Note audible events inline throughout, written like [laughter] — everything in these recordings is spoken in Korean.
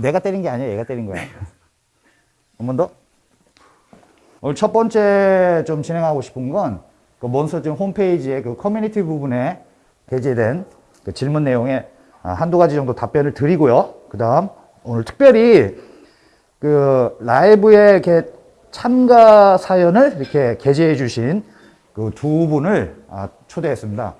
내가 때린 게 아니야. 얘가 때린 거야. 한 번 더. 오늘 첫 번째 좀 진행하고 싶은 건, 그 몬스터즘 홈페이지의 그 커뮤니티 부분에 게재된 그 질문 내용에 아, 한두 가지 정도 답변을 드리고요. 그 다음, 오늘 특별히 그 라이브에 이렇게 참가 사연을 이렇게 게재해 주신 그 두 분을 아, 초대했습니다.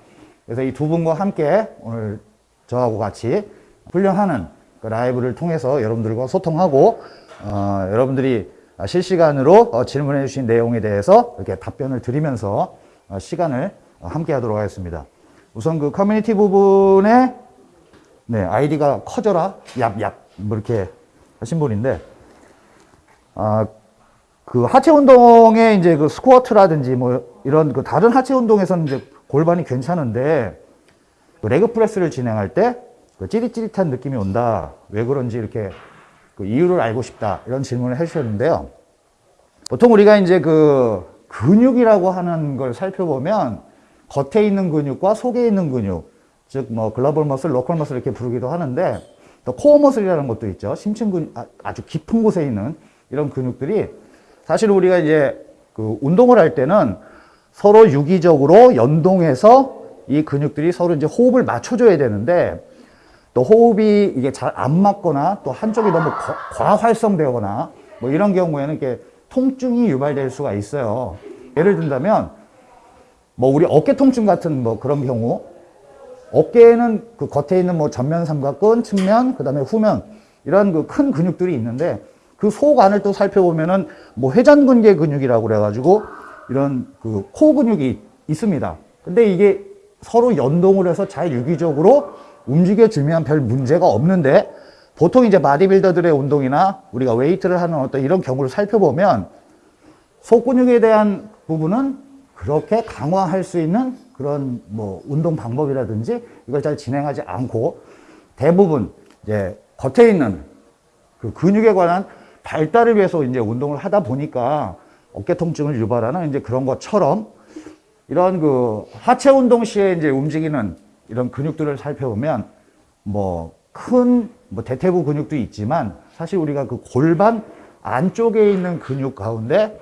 그래서 이 두 분과 함께 오늘 저하고 같이 훈련하는 그 라이브를 통해서 여러분들과 소통하고 어, 여러분들이 실시간으로 어, 질문해 주신 내용에 대해서 이렇게 답변을 드리면서 어, 시간을 함께 하도록 하겠습니다. 우선 그 커뮤니티 부분에 네, 아이디가 커져라 얍얍 뭐 이렇게 하신 분인데 아, 그 하체 운동에 이제 그 스쿼트라든지 뭐 이런 그 다른 하체 운동에서는 이제 골반이 괜찮은데 그 leg press를 진행할 때 그 찌릿찌릿한 느낌이 온다. 왜 그런지 이렇게 그 이유를 알고 싶다. 이런 질문을 해주셨는데요. 보통 우리가 이제 그 근육이라고 하는 걸 살펴보면 겉에 있는 근육과 속에 있는 근육, 즉 뭐 global muscle, local muscle 이렇게 부르기도 하는데 또 core muscle이라는 것도 있죠. 심층 근육, 아, 아주 깊은 곳에 있는 이런 근육들이 사실 우리가 이제 그 운동을 할 때는 서로 유기적으로 연동해서 이 근육들이 서로 이제 호흡을 맞춰줘야 되는데 또 호흡이 이게 잘 안 맞거나 또 한쪽이 너무 과활성되거나 뭐 이런 경우에는 이렇게 통증이 유발될 수가 있어요. 예를 든다면 뭐 우리 어깨 통증 같은 뭐 그런 경우 어깨에는 그 겉에 있는 뭐 전면 삼각근, 측면, 그다음에 후면 이런 그 큰 근육들이 있는데 그속 안을 또 살펴보면은 뭐 회전근개 근육이라고 그래가지고 이런 그 코어 근육이 있습니다. 근데 이게 서로 연동을 해서 잘 유기적으로 움직여주면 별 문제가 없는데 보통 이제 바디빌더들의 운동이나 우리가 웨이트를 하는 어떤 이런 경우를 살펴보면 속 근육에 대한 부분은 그렇게 강화할 수 있는 그런 뭐 운동 방법이라든지 이걸 잘 진행하지 않고 대부분 이제 겉에 있는 그 근육에 관한 발달을 위해서 이제 운동을 하다 보니까 어깨 통증을 유발하는 이제 그런 것처럼 이런 그 하체 운동 시에 이제 움직이는 이런 근육들을 살펴보면 뭐큰뭐 대퇴부 근육도 있지만 사실 우리가 그 골반 안쪽에 있는 근육 가운데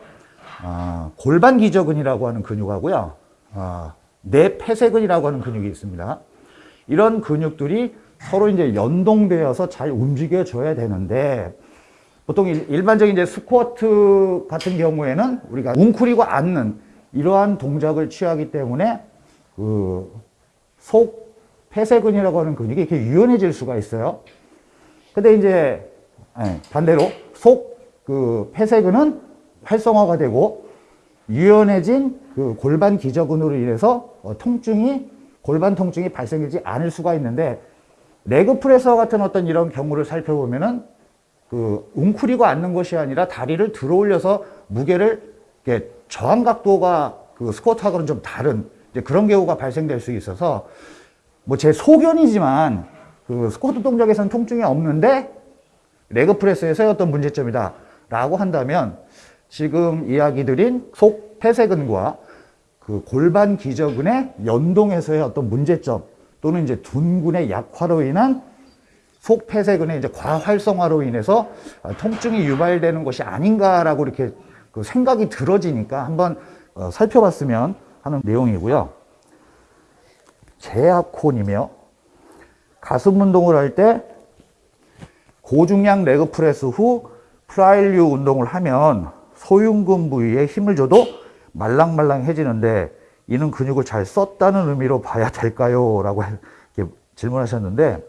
어, 골반 기저근이라고 하는 근육하고요. 어, 뇌폐쇄근이라고 하는 근육이 있습니다. 이런 근육들이 서로 이제 연동되어서 잘 움직여 줘야 되는데 보통 일반적인 이제 스쿼트 같은 경우에는 우리가 웅크리고 앉는 이러한 동작을 취하기 때문에 그 속 폐쇄근이라고 하는 근육이 이렇게 유연해질 수가 있어요. 근데 이제 예, 반대로 속 그 폐쇄근은 활성화가 되고 유연해진 그 골반 기저근으로 인해서 어, 통증이 골반 통증이 발생하지 않을 수가 있는데 레그 프레서 같은 어떤 이런 경우를 살펴보면은 그 웅크리고 앉는 것이 아니라 다리를 들어 올려서 무게를 저항 각도가 그 스쿼트하고는 좀 다른 그런 경우가 발생될 수 있어서 뭐 제 소견이지만 그 스쿼트 동작에서는 통증이 없는데 레그 프레스에서의 어떤 문제점이다 라고 한다면 지금 이야기 드린 속 폐쇄근과 그 골반 기저근의 연동에서의 어떤 문제점 또는 이제 둔근의 약화로 인한 속 폐쇄근의 이제 과활성화로 인해서 통증이 유발되는 것이 아닌가라고 이렇게 그 생각이 들어지니까 한번 어, 살펴봤으면 하는 내용이고요. 제아콘이며 가슴 운동을 할 때 고중량 leg press 후 fly류 운동을 하면 소흉근 부위에 힘을 줘도 말랑말랑해지는데 이는 근육을 잘 썼다는 의미로 봐야 될까요? 라고 질문하셨는데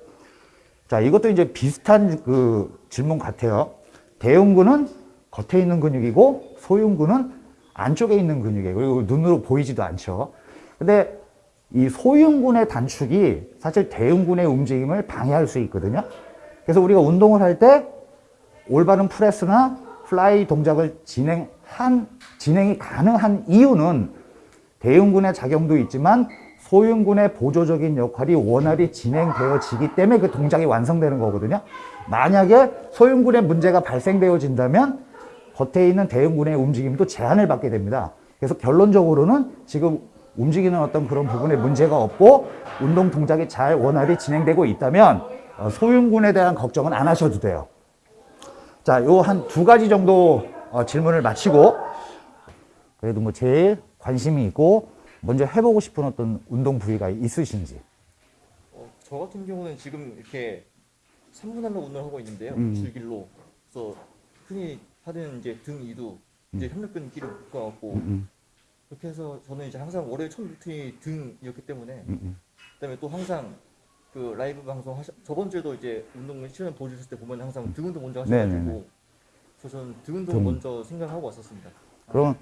자 이것도 이제 비슷한 그 질문 같아요. 대흉근은 겉에 있는 근육이고 소흉근은 안쪽에 있는 근육이에요. 그리고 눈으로 보이지도 않죠. 근데 이 소흉근의 단축이 사실 대흉근의 움직임을 방해할 수 있거든요. 그래서 우리가 운동을 할 때 올바른 press나 fly 동작을 진행한, 진행이 가능한 이유는 대흉근의 작용도 있지만 소흉근의 보조적인 역할이 원활히 진행되어지기 때문에 그 동작이 완성되는 거거든요. 만약에 소흉근의 문제가 발생되어진다면 겉에 있는 대흉근의 움직임도 제한을 받게 됩니다. 그래서 결론적으로는 지금 움직이는 어떤 그런 부분에 문제가 없고 운동 동작이 잘 원활히 진행되고 있다면 어, 소흉근에 대한 걱정은 안 하셔도 돼요. 자, 요 한 두 가지 정도 어, 질문을 마치고 그래도 뭐 제일 관심이 있고 먼저 해보고 싶은 어떤 운동 부위가 있으신지. 어, 저 같은 경우는 지금 이렇게 3분할로 운동을 하고 있는데요. 음. 줄길로. 그래서 흔히 하는 이제 등 이두, 이제 협력근 끼를 묶어갖고 음, 그렇게 해서 저는 이제 항상 월요일 첫 루틴이 등이었기 때문에 음, 음. 그다음에 또 항상 그 라이브 방송 하셔 저번 주에도 이제 운동 시간 보여주실 때 보면 항상 등 운동 먼저. 하셔가지고 그래서 저는 등 운동 등. 먼저 생각하고 왔었습니다. 그럼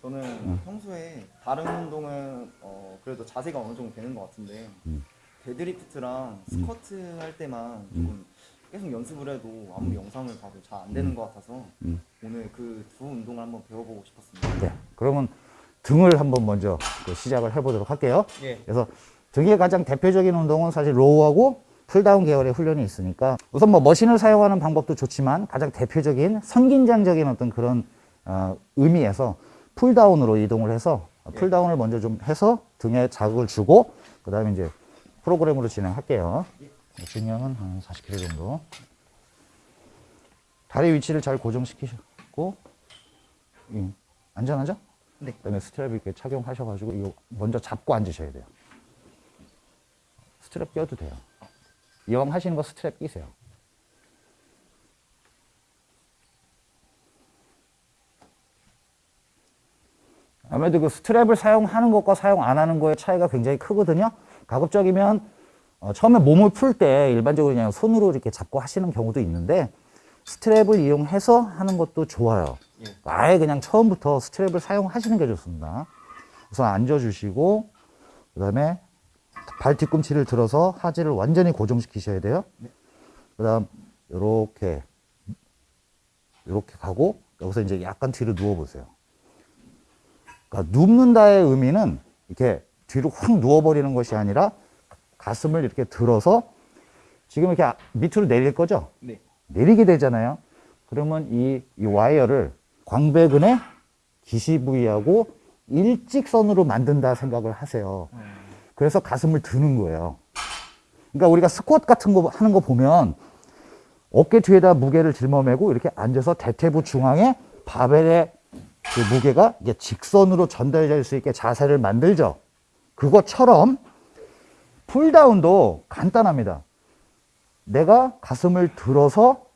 저는 평소에 다른 운동은 어, 그래도 자세가 어느 정도 되는 것 같은데 음. 데드리프트랑 스쿼트 할 때만 조금 계속 연습을 해도 아무리 영상을 봐도 잘 안 되는 것 같아서 음. 오늘 그 두 운동을 한번 배워보고 싶었습니다. 네, 그러면 등을 한번 먼저 그 시작을 해보도록 할게요. 예. 그래서 등의 가장 대표적인 운동은 사실 row하고 pulldown 계열의 훈련이 있으니까 우선 뭐 머신을 사용하는 방법도 좋지만 가장 대표적인 선긴장적인 어떤 그런 어, 의미에서 pulldown으로 이동을 해서 pulldown을 먼저 좀 해서 등에 자극을 주고 그 다음에 이제 프로그램으로 진행할게요. 중량은 한 40kg 정도. 다리 위치를 잘 고정시키셨고 음, 안전하죠? 네. 그다음에 스트랩 이렇게 착용하셔가지고 이거 먼저 잡고 앉으셔야 돼요. 스트랩 껴도 돼요. 이왕 하시는 거 스트랩 끼세요. 아무래도 그 스트랩을 사용하는 것과 사용 안 하는 거의 차이가 굉장히 크거든요. 가급적이면 어, 처음에 몸을 풀 때 일반적으로 그냥 손으로 이렇게 잡고 하시는 경우도 있는데 스트랩을 이용해서 하는 것도 좋아요. 예. 아예 그냥 처음부터 스트랩을 사용하시는 게 좋습니다. 우선 앉아주시고 그 다음에 발 뒤꿈치를 들어서 하지를 완전히 고정시키셔야 돼요. 그 다음 요렇게 요렇게 가고 여기서 이제 약간 뒤로 누워보세요. 그러니까 눕는다의 의미는 이렇게 뒤로 확 누워버리는 것이 아니라 가슴을 이렇게 들어서 지금 이렇게 아- 밑으로 내릴 거죠? 네. 내리게 되잖아요. 그러면 이, 이 와이어를 광배근의 기시 부위하고 일직선으로 만든다 생각을 하세요. 그래서 가슴을 드는 거예요. 그러니까 우리가 스쿼트 같은 거 하는 거 보면 어깨 뒤에다 무게를 짊어매고 이렇게 앉아서 대퇴부 중앙에 바벨의 그 무게가 이게 직선으로 전달될 수 있게 자세를 만들죠. 그것처럼 pulldown도 간단합니다. 내가 가슴을 들어서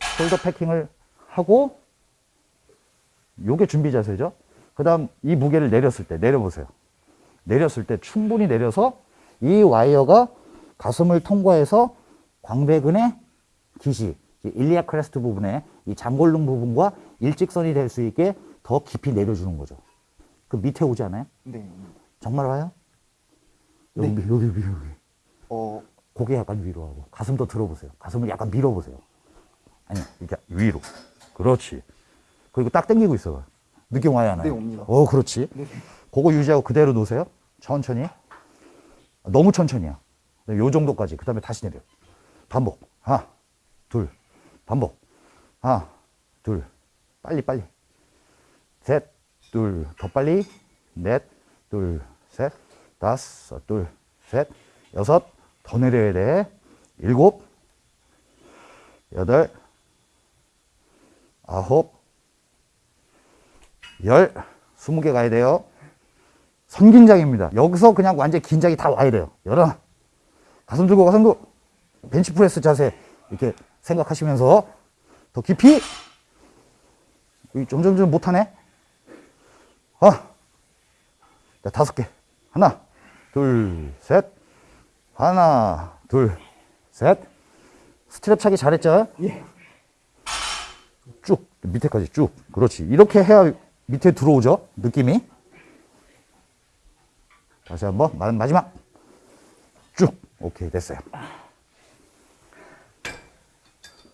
shoulder packing을 하고 요게 준비 자세죠. 그 다음 이 무게를 내렸을 때 내려보세요. 내렸을 때 충분히 내려서 이 와이어가 가슴을 통과해서 광배근의 기시, iliac crest 부분에 이 장골릉 부분과 일직선이 될 수 있게 더 깊이 내려주는 거죠. 그 밑에 오지 않아요? 네. 정말 와요? 여기, 네. 여기, 여기, 여기. 어, 고개 약간 위로 하고 가슴도 들어보세요. 가슴을 약간 밀어보세요. 아니 이렇게 위로. 그렇지. 그리고 딱 당기고 있어봐. 느낌 안 와요? 네, 옵니다. 어, 그렇지. 네. 그거 유지하고 그대로 놓으세요. 천천히. 너무 천천히야. 네, 요 정도까지. 그 다음에 다시 내려. 반복. 하나, 둘. 반복. 하나, 둘. 빨리, 빨리. 셋, 둘. 더 빨리. 넷, 둘, 셋. 다섯, 둘, 셋. 여섯. 더 내려야 돼. 일곱. 여덟. 아홉. 열. 스무 개 가야 돼요. 선긴장입니다. 여기서 그냥 완전 긴장이 다 와야 돼요. 열어. 가슴 들고 가슴 들고. 벤치프레스 자세. 이렇게 생각하시면서 더 깊이. 점점점 못하네. 아. 자, 다섯 개. 하나, 둘, 셋. 하나, 둘, 셋. 스트랩 차기 잘했죠? 예. 쭉 밑에까지 쭉 그렇지 이렇게 해야 밑에 들어오죠 느낌이 다시 한 번 마- 마지막 쭉 오케이 됐어요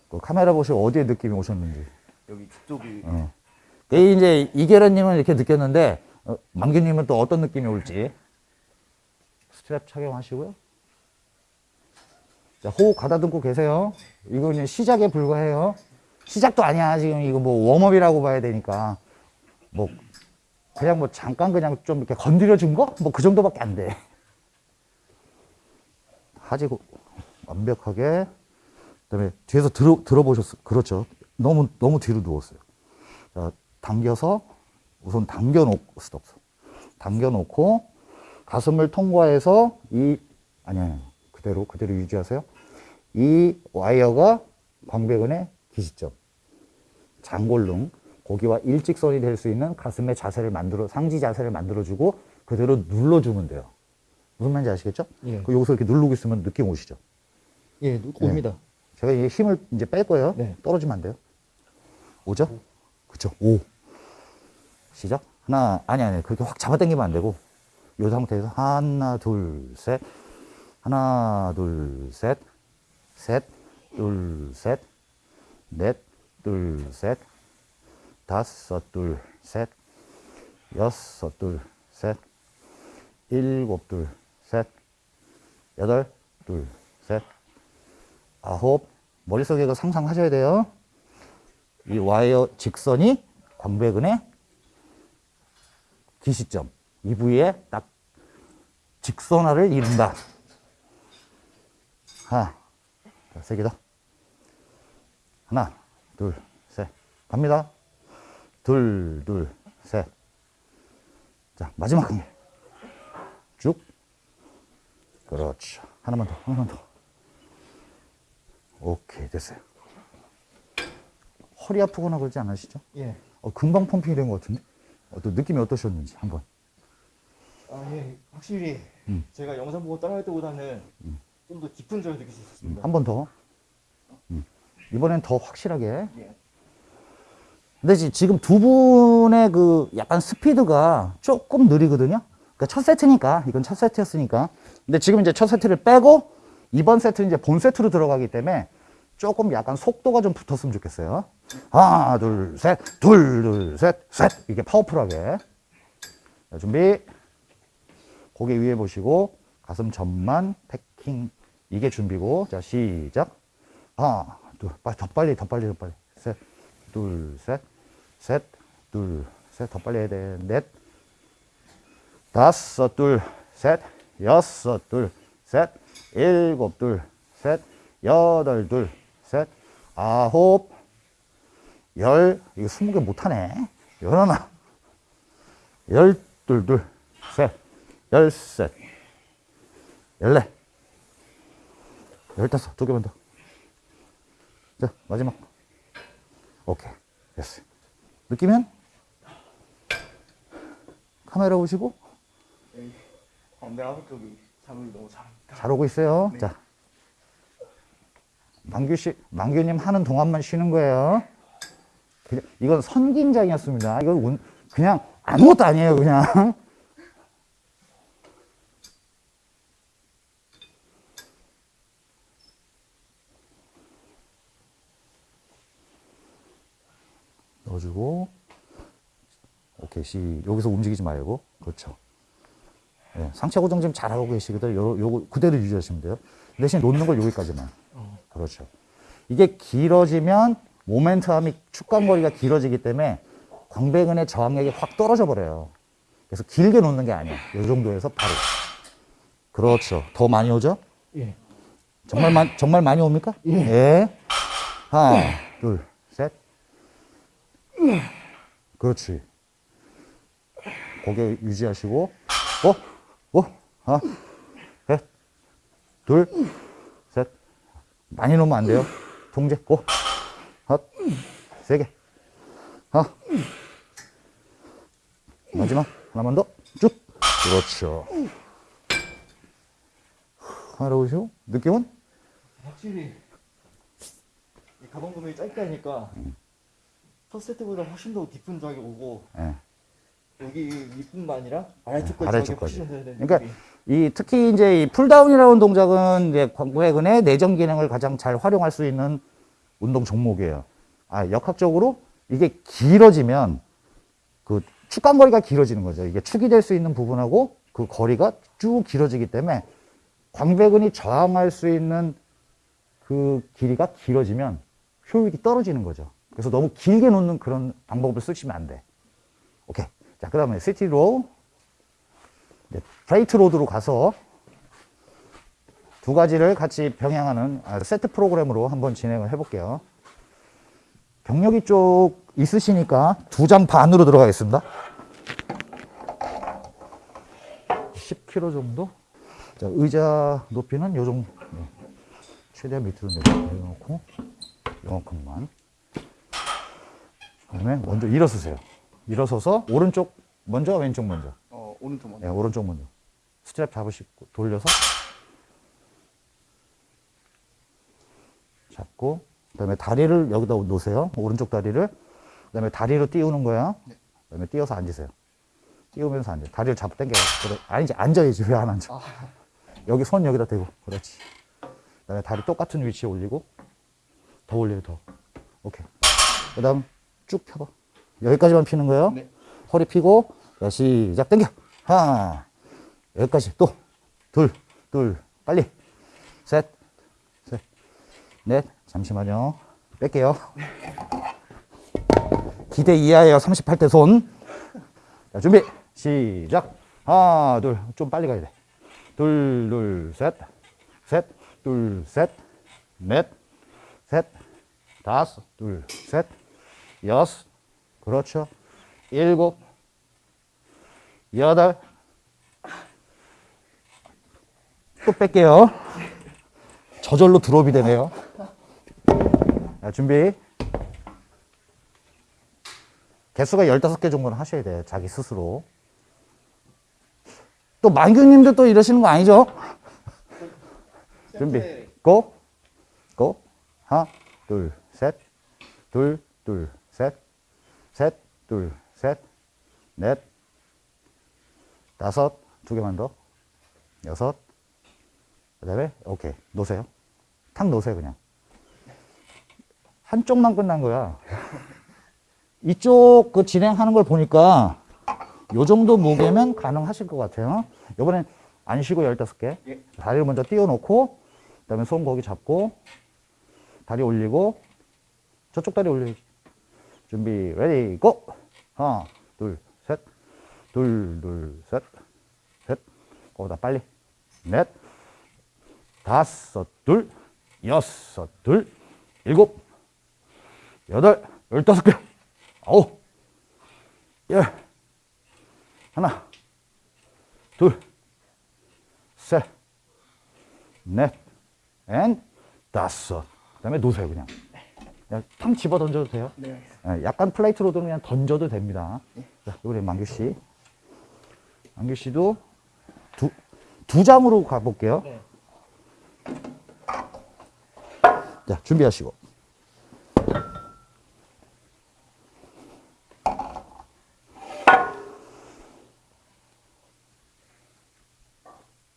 그 카메라 보시고 어디에 느낌이 오셨는지 여기 뒤쪽이 어. 그 이제 이계란님은 이렇게 느꼈는데 어, 만규님은 또 어떤 느낌이 올지 스트랩 착용하시고요 자 호흡 가다듬고 계세요 이거는 시작에 불과해요 시작도 아니야 지금 이거 뭐 warm-up이라고 봐야 되니까 뭐 그냥 뭐 잠깐 그냥 좀 이렇게 건드려 준 거? 뭐 그 정도밖에 안 돼. 하지고 완벽하게 그 다음에 뒤에서 들어 들어보셨어. 그렇죠. 너무 너무 뒤로 누웠어요. 자, 당겨서 우선 당겨 놓고 스톱. 당겨 놓고 가슴을 통과해서 이 아니 아니 그대로 그대로 유지하세요. 이 와이어가 광배근의 기시점. 장골릉 거기와 일직선이 될 수 있는 가슴의 자세를 만들어 상지 자세를 만들어 주고 그대로 눌러 주면 돼요. 무슨 말인지 아시겠죠? 예. 그 여기서 이렇게 누르고 있으면 느낌 오시죠? 예, 옵니다. 제가 이제 힘을 이제 뺄 거예요. 네. 떨어지면 안 돼요. 오죠? 그쵸. 오. 시작. 하나, 아니, 아니, 그렇게 확 잡아당기면 안 되고, 요 상태에서 하나, 둘, 셋. 하나, 둘, 셋. 셋, 둘, 셋. 넷, 둘, 셋. 다섯, 둘, 셋. 여섯, 둘, 셋. 일곱, 둘, 셋. 여덟, 둘, 셋. 아홉 머릿속에 그 상상하셔야 돼요. 이 와이어 직선이 광배근의 기시점 이 부위에 딱 직선화를 이룬다. 하나, 세개 더. 하나, 둘, 셋. 갑니다. 둘, 둘, 셋. 자, 마지막 한 개. 쭉. 그렇죠. 하나만 더, 하나만 더. 오케이 됐어요. 허리 아프거나 그러지 않으시죠? 예. 어, 금방 펌핑이 된 것 같은데? 어, 또 느낌이 어떠셨는지 한번. 아, 예. 확실히 음. 제가 영상 보고 따라할 때보다는 좀더 깊은 점을 느낄 수 있었습니다. 한번 더. 음. 이번엔 더 확실하게. 예. 근데 지- 지금 두 분의 그 약간 스피드가 조금 느리거든요. 그러니까 첫 세트니까 이건 첫 세트였으니까. 근데 지금 이제 첫 세트를 빼고 이번 세트는 이제 본 세트로 들어가기 때문에 조금 약간 속도가 좀 붙었으면 좋겠어요. 하나, 둘, 셋, 둘, 둘, 셋, 셋. 이게 파워풀하게. 자, 준비. 고개 위에 보시고 가슴 전만 패킹. 이게 준비고. 자, 시작. 하나, 둘, 빨리, 더 빨리, 더 빨리, 더 빨리. 셋, 둘, 셋, 셋, 둘, 셋, 더 빨리 해야 돼. 넷, 다섯, 둘, 셋, 여섯, 둘, 셋, 일곱, 둘, 셋, 여덟, 둘, 셋, 아홉, 열, 이거 스무 개 못하네. 열하나, 열둘, 둘, 셋, 열셋, 열넷, 열다섯, 두 개만 더. 자, 마지막. 오케이. 됐어요. 느끼면? 카메라 보시고 하부 쪽이 잠을 너무 잘합니다. 잘 오고 있어요. 자. 망규 씨, 망규님 하는 동안만 쉬는 거예요. 그냥- 이건 선긴장이었습니다. 이건 운- 그냥 아무것도 아니에요, 그냥. 넣어주고, 오케이, 시, 여기서 움직이지 말고, 그렇죠. 예, 상체 고정 지금 잘하고 계시거든 요. 요, 요거 그대로 유지하시면 돼요. 대신 놓는 걸 여기까지만. 그렇죠. 이게 길어지면 모멘텀이 축간거리가 길어지기 때문에 광배근의 저항력이 확 떨어져 버려요. 그래서 길게 놓는 게 아니야. 요 정도에서 바로. 그렇죠. 더 많이 오죠? 예. 정말 많 정말 많이 옵니까? 예. 하나, 둘, 셋. 그렇지. 고개 유지하시고, 어, 어, 하나, 셋, 둘, 셋. 많이 놓으면 안 돼요. 통제, 고. 하나, 세 개. 하나. 마지막, 하나만 더. 쭉. 그렇죠. 하나 오시고, 느낌은? 확실히 이 가방 구멍이 짧게 하니까 첫 세트보다 훨씬 더 깊은 저하게 오고 예. 여기 윗뿐만 아니라 아래쪽까지 아래쪽까지. 그러니까. 이 특히 이제 이 pulldown이라는 동작은 이제 광배근의 내전 기능을 가장 잘 활용할 수 있는 운동 종목이에요. 아, 역학적으로 이게 길어지면 그 축간 거리가 길어지는 거죠. 이게 축이 될 수 있는 부분하고 그 거리가 쭉 길어지기 때문에 광배근이 저항할 수 있는 그 길이가 길어지면 효율이 떨어지는 거죠. 그래서 너무 길게 놓는 그런 방법을 쓰시면 안 돼. 오케이. 자, 그 다음에 seated row. 네, plate load로 가서 두 가지를 같이 병행하는 아, 세트 프로그램으로 한번 진행을 해볼게요. 경력이 좀 있으시니까 두 장 반으로 들어가겠습니다. 10kg 정도? 자, 의자 높이는 요 정도. 네. 최대한 밑으로 내려놓고, 요만큼만. 그 다음에 먼저 일어서세요. 일어서서 오른쪽 먼저, 왼쪽 먼저. 어 오른쪽 먼저. 네, 오른쪽 먼저. 스트랩 잡으시고, 돌려서. 잡고, 그 다음에 다리를 여기다 놓으세요. 오른쪽 다리를. 그 다음에 다리로 띄우는 거야. 그 다음에 띄워서 앉으세요. 띄우면서 앉아요. 다리를 잡고 당겨요. 그래. 아니지, 앉아야지. 왜 안 앉아? 여기 손 여기다 대고. 그렇지. 그 다음에 다리 똑같은 위치에 올리고, 더 올려요, 더. 오케이. 그 다음 쭉 펴봐. 여기까지만 피는 거예요. 네. 허리 피고, 자, 시작. 당겨. 하나. 여기까지. 또. 둘, 둘. 빨리. 셋, 셋, 넷. 잠시만요. 뺄게요. 기대 이하예요. 38대 손. 자, 준비. 시작. 하나, 둘. 좀 빨리 가야 돼. 둘, 둘, 셋. 셋, 둘, 셋. 넷. 셋. 다섯. 둘, 셋. 여섯. 그렇죠. 일곱. 여덟. 또 뺄게요. 저절로 드롭이 되네요. 자, 준비. 개수가 15개 정도는 하셔야 돼요. 자기 스스로. 또 만규님도 또 이러시는 거 아니죠? 준비. 고. 고. 하나, 둘, 셋. 둘, 둘, 둘, 셋. 넷. 다섯. 두 개만 더. 여섯. 그 다음에, 오케이. 놓으세요. 탁 놓으세요, 그냥. 한쪽만 끝난 거야. [laughs] 이쪽 그 진행하는 걸 보니까 요 정도 무게면 가능하실 것 같아요. 이번엔 안 쉬고 15개. 예. 다리를 먼저 띄워놓고, 그 다음에 손 거기 잡고, 다리 올리고, 저쪽 다리 올리기. 준비, ready, go! 하나, 둘, 셋. 둘, 둘, 셋. 셋. 거기다 빨리. 넷. 다섯, 둘. 여섯, 둘. 일곱. 여덟. 열다섯 개. 아홉. 열. 하나. 둘. 셋. 넷. and. 다섯. 그 다음에 놓으세요, 그냥. 그냥 탕 집어 던져도 돼요. 네. 예, 약간 플레이트로도 그냥 던져도 됩니다. 자, 우리 만규 씨. 만규 씨도 두, 두 장으로 가볼게요. 네. 자, 준비하시고.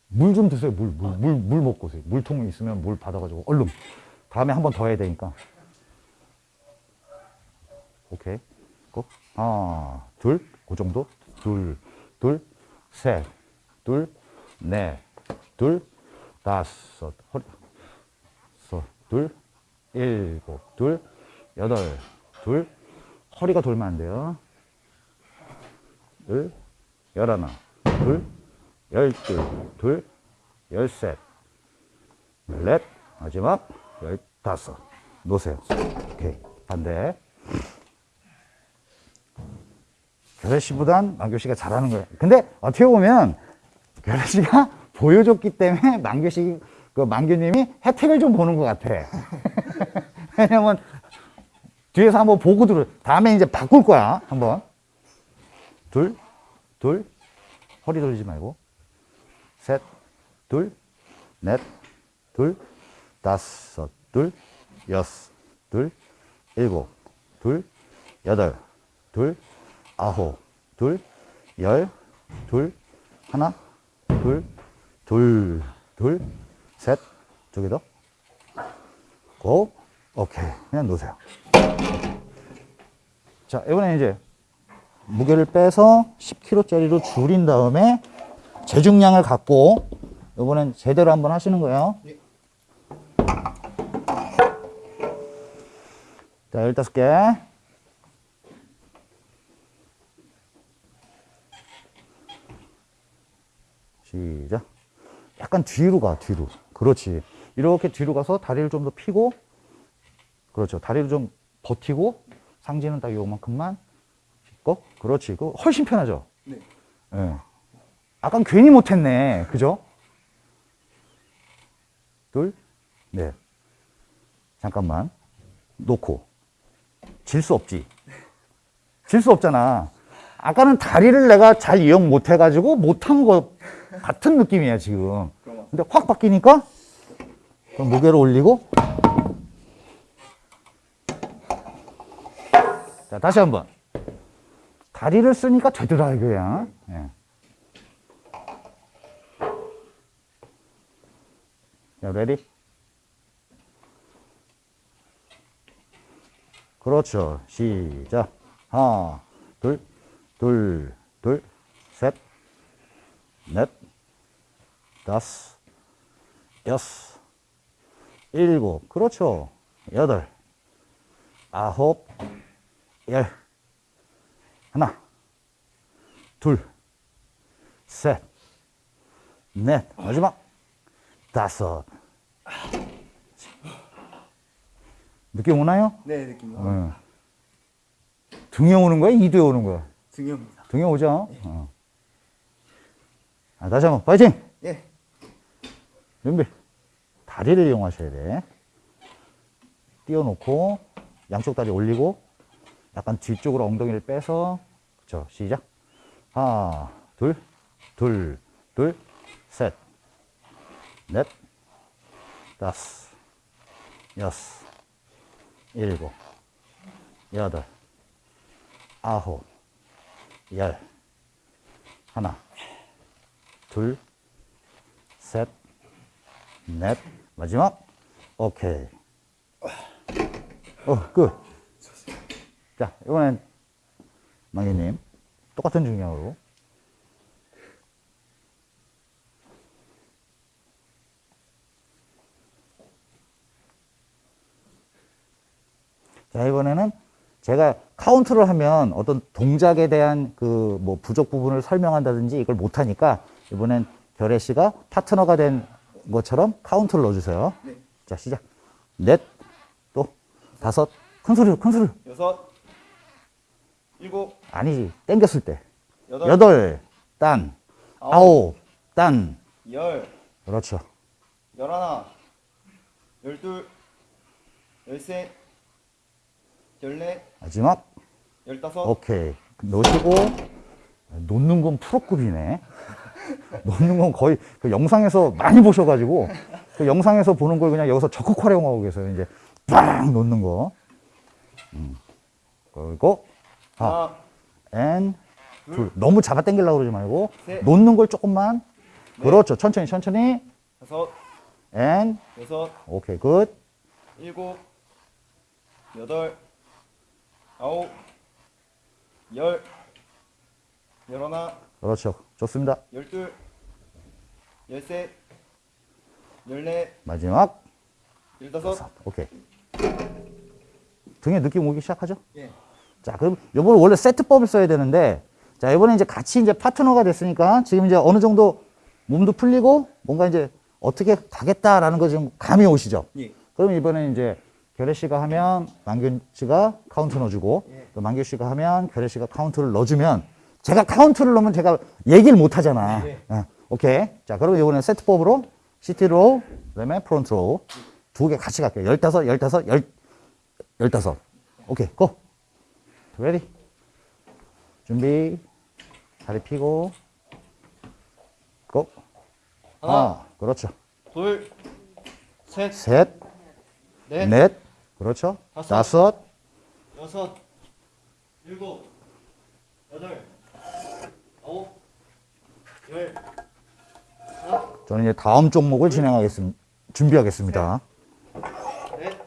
물 좀 드세요. 물, 물, 물, 물 먹고 오세요. 물통 있으면 물 받아가지고 얼른. 다음에 한 번 더 해야 되니까. 오케이. 고. 하나, 둘, 그 정도. 둘, 둘, 셋, 둘, 넷, 둘, 다섯, 허리, 둘, 일곱, 둘, 여덟, 둘, 허리가 돌면 안 돼요. 둘, 열하나, 둘, 열둘, 둘, 열셋, 열넷, 마지막 열다섯. 놓으세요. 오케이. 반대. 결혜 씨보단 만교 씨가 잘하는 거예요. 근데 어떻게 보면 결혜 씨가 [laughs] 보여줬기 때문에 만교 씨, 그 만교님이 혜택을 좀 보는 것 같아. [laughs] 왜냐면 뒤에서 한번 보고 들어. 다음에 이제 바꿀 거야. 한번. 둘, 둘, 허리 돌리지 말고. 셋, 둘, 넷, 둘, 다섯, 둘, 여섯, 둘, 일곱, 둘, 여덟, 둘, 아홉, 둘, 열, 둘, 하나, 둘, 둘, 둘, 셋, 두 개 더. 고, 오케이. 그냥 놓으세요. 자, 이번에 이제 무게를 빼서 10kg짜리로 줄인 다음에 재중량을 갖고 이번엔 제대로 한번 하시는 거예요. 예. 자, 15개. 시작. 약간 뒤로 가, 뒤로. 그렇지. 이렇게 뒤로 가서 다리를 좀더 펴고, 그렇죠. 다리를 좀 버티고 상지는 딱 요만큼만 짚고 그렇지. 그 훨씬 편하죠. 네. 예. 아까 괜히 못했네. 그죠? 둘, 넷. 잠깐만. 놓고. 질 수 없지. 질 수 없잖아. 아까는 다리를 내가 잘 이용 못 해가지고 못한 거 같은 느낌이야, 지금. 근데 확 바뀌니까 그럼 무게를 올리고. 자 다시 한번. 다리를 쓰니까 되더라 이거야. 예. 자 ready 그렇죠. 시작. 하나 둘둘둘셋넷 다섯 여섯, 일곱, 그렇죠. 여덟, 아홉, 열, 하나, 둘, 셋, 넷, 마지막, 다섯. 느낌 오나요? 네 느낌. 어. 등에 오는 거야? 이두에 오는 거야? 중요합니다. 등에 오죠? 어. 아, 다시 한번, 파이팅! 예. 준비. 다리를 이용하셔야 돼. 띄워놓고, 양쪽 다리 올리고, 약간 뒤쪽으로 엉덩이를 빼서, 그쵸, 시작. 하나, 둘, 둘, 둘, 셋, 넷, 다섯, 여섯, 일곱, 여덟, 아홉, 열, 하나, 둘, 셋, 넷, 마지막. 오케이. 어, 끝. 자, 이번엔 망이님 똑같은 중량으로. 자, 이번에는 제가 카운트를 하면 어떤 동작에 대한 그 뭐 부족 부분을 설명한다든지 이걸 못하니까 이번엔 결혜 씨가 파트너가 된 것처럼 카운트를 넣어주세요. 네. 자, 시작. 넷, 또 다섯, 큰 소리로, 큰 소리로. 여섯, 일곱, 아니지, 땡겼을 때. 여덟, 여덟, 딴, 아홉, 딴. 열, 그렇죠. 열하나, 열둘, 열셋, 열넷, 마지막. 열다섯. 오케이. 놓으시고, 놓는 건 프로급이네. [laughs] 놓는 건 거의 그 영상에서 많이 보셔가지고, 그 영상에서 보는 걸 그냥 여기서 적극 활용하고 계세요. 이제 빵 놓는 거. 음. 그리고, 아, 하나, and, 둘. 너무 잡아 당기려고 그러지 말고, 셋. 놓는 걸 조금만. 넷. 그렇죠. 천천히, 천천히. 다섯, and, 여섯, 오케이, good. 일곱, 여덟, 아홉, 열, 열하나, 그렇죠. 좋습니다. 열둘, 열셋, 열넷, 마지막. 열다섯. 오케이. 등에 느낌 오기 시작하죠? 예. 자, 그럼 요번 원래 세트법을 써야 되는데, 자, 이번에 이제 같이 이제 파트너가 됐으니까 지금 이제 어느 정도 몸도 풀리고 뭔가 이제 어떻게 가겠다라는 거 지금 감이 오시죠? 예. 그럼 이번에 이제 결혜 씨가 하면 만균 씨가 카운트 넣어주고, 예. 또 만균 씨가 하면 결혜 씨가 카운트를 넣어주면 제가 카운트를 넣으면 제가 얘기를 못 하잖아. 네. 어, 오케이. 자, 그럼 이번에 세트법으로 seated row, 그 다음에 front row 두 개 같이 갈게요. 열다섯, 열다섯, 열, 열다섯. 오케이, go! Ready. 준비. 다리 펴고. go. 하나, 아, 그렇죠. 둘, 셋, 셋, 넷, 넷, 그렇죠. 다섯. 다섯, 여섯, 일곱, 여덟, 아홉, 열, 하나, 저는 이제 다음 종목을 진행하겠습니다. 준비하겠습니다. 넷,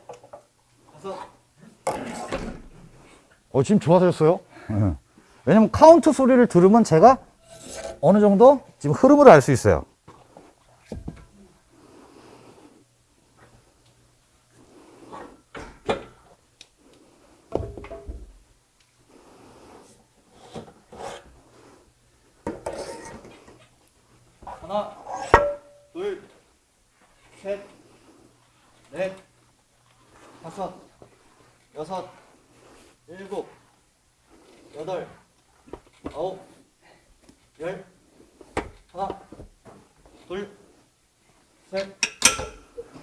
다섯, 어, 지금 좋아졌어요? 예. 왜냐면 카운트 소리를 들으면 제가 어느 정도 지금 흐름을 알 수 있어요. 하나, 둘, 셋, 넷, 다섯, 여섯, 일곱, 여덟, 아홉, 열, 하나, 둘, 셋,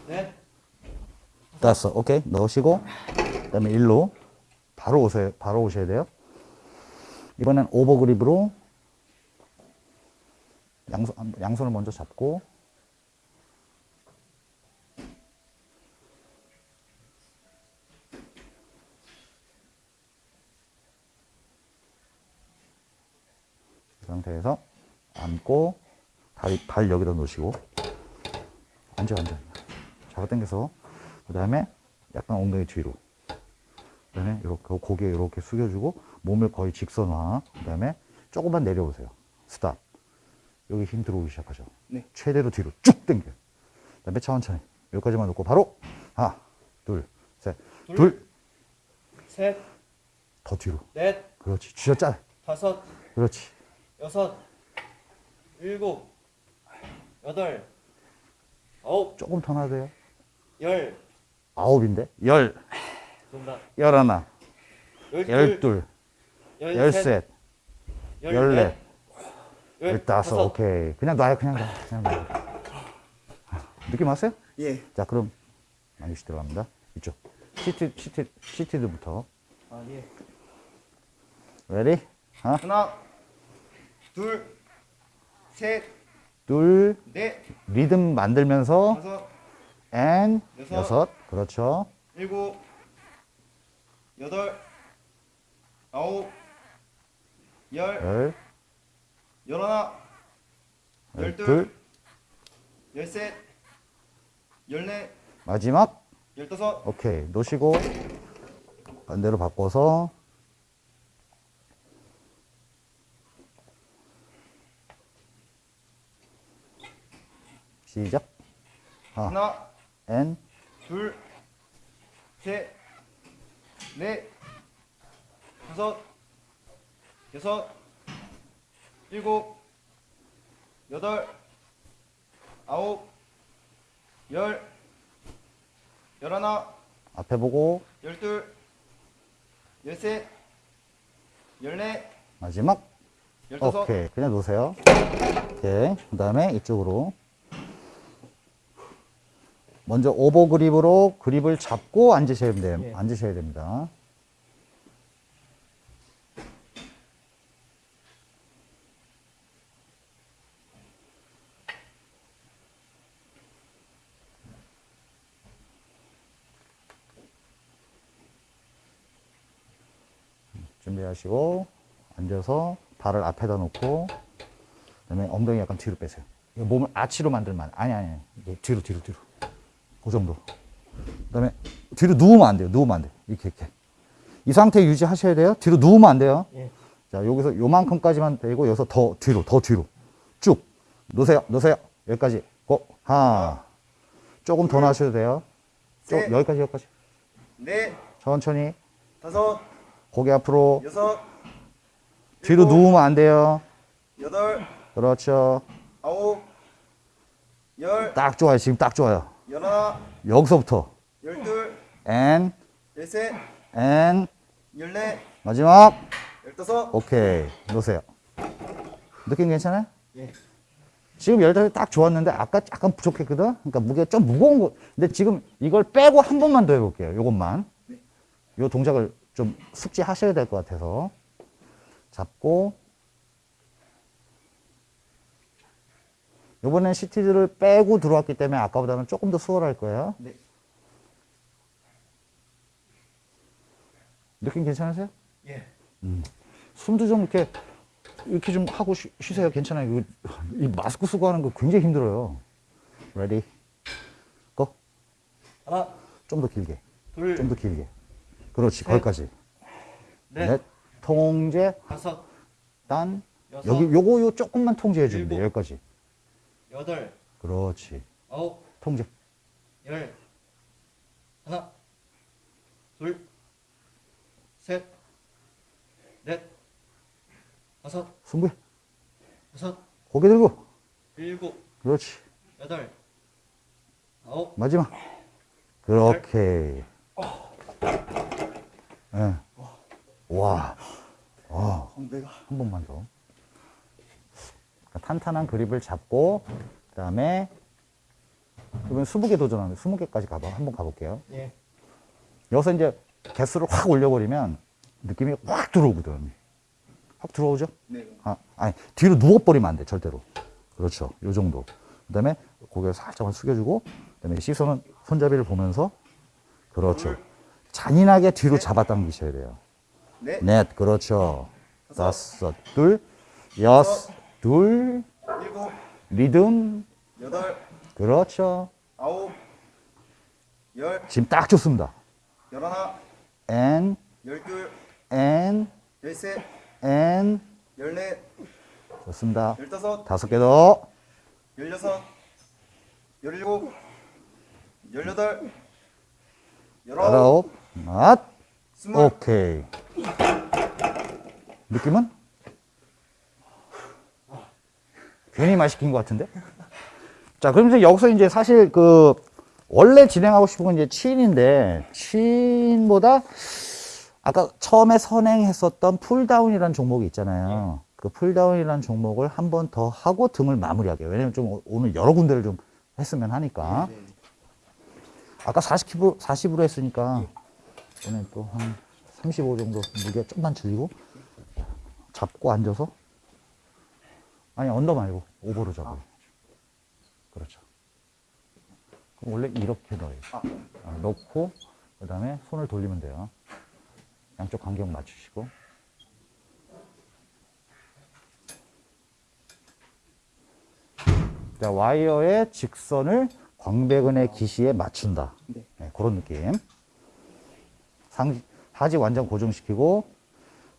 넷, 다섯. 오케이. 넣으시고, 그 다음에 일로 바로 오세요. 바로 오셔야 돼요. 이번엔 오버그립으로 양손, 양손을 먼저 잡고, 그 상태에서 앉고, 다리, 발 여기다 놓으시고, 앉아, 앉아. 잡아 당겨서, 그 다음에 약간 엉덩이 뒤로. 그 다음에 이렇게 고개 이렇게 숙여주고, 몸을 거의 직선화. 그 다음에 조금만 내려오세요. 스탑. 여기 힘 들어오기 시작하죠. 네. 최대로 뒤로 쭉 당겨요. 그 다음에 천천히. 여기까지만 놓고 바로, 하나, 둘, 셋, 둘. 둘. 셋, 더 뒤로. 넷, 그렇지. 쥐어짜. 다섯, 그렇지. 여섯, 일곱, 여덟, 아홉, 조금 더 나세요. 열, 아홉인데? 열, 정답. 열하나, 열둘, 열셋, 열넷, 열다섯. 오케이. 그냥 놔요. 그냥 놔. 그냥 놔요. 느낌 왔어요? 예. 자, 그럼 만균 씨 들어갑니다. 이쪽. seat, seat, seated부터. 아 예. ready? 하나, 하나, 둘, 셋, 둘, 넷, 리듬 만들면서 다섯, and 여섯. 여섯. 그렇죠. 일곱, 여덟, 아홉, 열, 열, 열하나, 열둘, 열둘, 열셋, 열넷, 마지막. 열다섯, 오케이. 놓으시고 반대로 바꿔서 시작. 하나, 하나, 앤 둘, 셋, 넷, 다섯, 여섯, 일곱, 여덟, 아홉, 열, 열하나, 앞에 보고 열둘, 열셋, 열넷, 마지막. 열다섯, 오케이. 그냥 놓으세요. 오케이. 그 다음에 이쪽으로. 먼저 오버 그립으로 그립을 잡고 앉으셔야 돼요. 예. 앉으셔야 됩니다. 준비하시고 앉아서 발을 앞에다 놓고 그다음에 엉덩이 약간 뒤로 빼세요. 몸을 아치로 만들면 안- 아니 아니 뒤로 뒤로 뒤로. 그 정도. 그 다음에 뒤로 누우면 안 돼요. 누우면 안 돼. 이렇게 이렇게. 이 상태 유지하셔야 돼요. 뒤로 누우면 안 돼요. 예. 자, 여기서 요만큼까지만 되고 여기서 더 뒤로 더 뒤로 쭉 놓으세요. 놓으세요. 여기까지. 고. 하나. 조금 더 나셔도 돼요. 쭉 셋. 여기까지 여기까지. 넷, 천천히. 다섯, 고개 앞으로. 여섯, 뒤로 일곱, 누우면 안 돼요. 여덟, 그렇죠. 아홉, 열, 딱 좋아요. 지금 딱 좋아요. 열하나, 여기서부터. 열둘, 앤, 열셋, 앤, 열넷, 마지막. 열다섯, 오케이. 놓으세요. 느낌 괜찮아요? 예. 지금 열다섯 딱 좋았는데 아까 약간 부족했거든? 그러니까 무게가 좀 무거운 거. 근데 지금 이걸 빼고 한 번만 더 해볼게요. 요것만. 요 동작을 좀 숙지하셔야 될 것 같아서. 잡고. 요번엔 시티즈를 빼고 들어왔기 때문에 아까보다는 조금 더 수월할 거예요. 네. 느낌 괜찮으세요? 예. 숨도 좀 이렇게 이렇게 좀 하고 쉬, 쉬세요. 괜찮아요. 이거, 이 마스크 쓰고 하는 거 굉장히 힘들어요. Ready. Go. 하나, 좀 더 길게. 둘, 좀 더 길게. 그렇지. 셋, 거기까지. 넷, 넷. 통제. 다섯, 단. 여섯, 여기 요거 요 조금만 통제해 주면 돼. 여기까지. 여덟, 그렇지. 아홉, 통제. 열, 하나, 둘, 셋, 넷, 다섯, 승부해. 여섯, 고개 들고. 일곱, 그렇지. 여덟, 아홉, 마지막. 그렇게. 예. 와, 와, 광배가 한 번만 더. 그러니까 탄탄한 그립을 잡고, 그 다음에, 이번 20개 도전하는데 20개까지 가봐. 한번 가볼게요. 예. 여기서 이제 개수를 확 올려버리면 느낌이 확 들어오거든. 확 들어오죠? 네. 아, 아니, 뒤로 누워버리면 안 돼, 절대로. 그렇죠. 요 정도. 그 다음에 고개를 살짝만 숙여주고, 그 다음에 시선은 손잡이를 보면서, 그렇죠. 잔인하게 뒤로 잡아당기셔야 돼요. 네. 넷, 그렇죠. 다섯, 둘, 여섯, 둘, 일곱, 리듬, 여덟, 그렇죠. 아홉, 열, 지금 딱 좋습니다. 열하나, and, 열둘, and, 열셋, and. 열넷, 좋습니다. 열다섯, 다섯 개 더. 열여섯, 열일곱, 열여덟, 열아홉, 열아홉, 맛. 스물. 오케이. 느낌은? 괜히 말 시킨 것 같은데? 자, 그럼 이제 여기서 이제 사실 그, 원래 진행하고 싶은 건 이제 chin인데, chin보다 아까 처음에 선행했었던 pulldown이라는 종목이 있잖아요. 그 pulldown이라는 종목을 한 번 더 하고 등을 마무리하게요. 왜냐면 좀 오- 오늘 여러 군데를 좀 했으면 하니까. 네, 네. 아까 40kg, 40으로 했으니까 오늘 또 한 35 정도 무게 좀만 줄이고 잡고 앉아서 아니 언더 말고 오버로 잡아요. 그렇죠. 그럼 원래 이렇게 넣어요. 아, 아, 넣고 그 다음에 손을 돌리면 돼요. 양쪽 간격 맞추시고 자, 와이어의 직선을 광배근의 기시에 맞춘다. 네. 네, 그런 느낌. 상, 하지 완전 고정시키고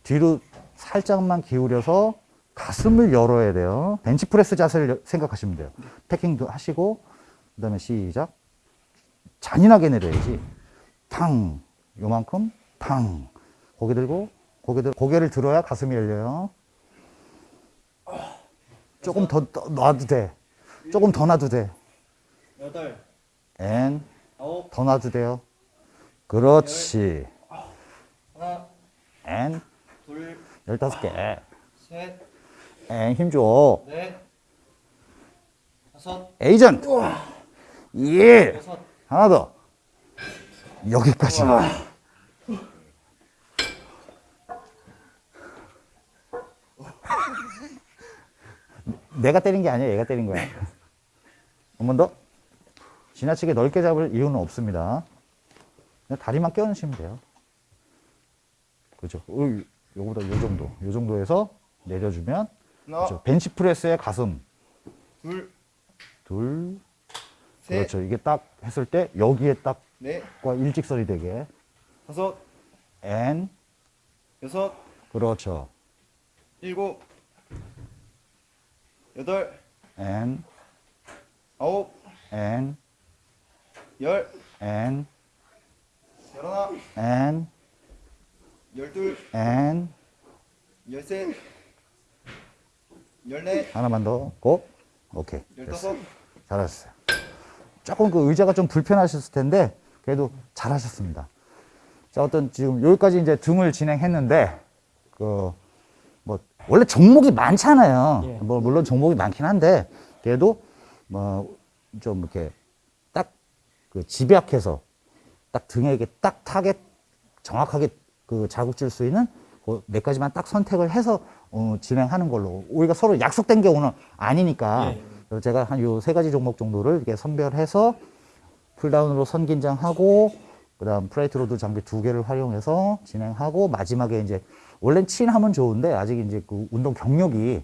뒤로 살짝만 기울여서 가슴을 열어야 돼요. 벤치프레스 자세를 여- 생각하시면 돼요. 패킹도 하시고 그 다음에 시작. 잔인하게 내려야지. 탕 요만큼 탕 고개 들고 고개 들 고개를 들어야 가슴이 열려요. 조금 더, 더 놔도 돼. 조금 더 놔도 돼. 여덟, and 아홉, 더 놔도 돼요. 그렇지. 하나, and 둘, 열다섯 개. 셋, and 힘줘. 넷, 다섯, 에이전트. 예. 여섯, 하나 더. 여기까지. [laughs] 내가 때린 게 아니야. 얘가 때린 거야. 한 번 더. 지나치게 넓게 잡을 이유는 없습니다. 그냥 다리만 껴넣으시면 돼요. 그죠? 어, 요거보다 요 정도. 요 정도에서 내려주면 그죠? 벤치프레스의 가슴. 둘, 둘. 셋, 그렇죠. 이게 딱 했을 때 여기에 딱 넷, 과 일직선이 되게. 다섯, and 여섯, 그렇죠. 일곱, 여덟, and 아홉, and 열, and 열하나, and 열둘, and 열셋, 열넷, 하나만 더 고 오케이. 됐어 열다섯, 잘하셨어요. 조금 그 의자가 좀 불편하셨을 텐데 그래도 잘하셨습니다. 자 어떤 지금 여기까지 이제 등을 진행했는데 그 뭐 원래 종목이 많잖아요. 예. 뭐 물론 종목이 많긴 한데 그래도 뭐 좀 이렇게 딱 그 집약해서 딱 등에게 딱 타겟 정확하게 그 자극 줄 수 있는 그몇 가지만 딱 선택을 해서 어, 진행하는 걸로 우리가 서로 약속된 게 오늘 아니니까 예. 제가 한 요 세 가지 종목 정도를 이렇게 선별해서 pulldown으로 선긴장하고 그다음 plate loaded 장비 두 개를 활용해서 진행하고 마지막에 이제 원래는 chin하면 좋은데 아직 이제 그 운동 경력이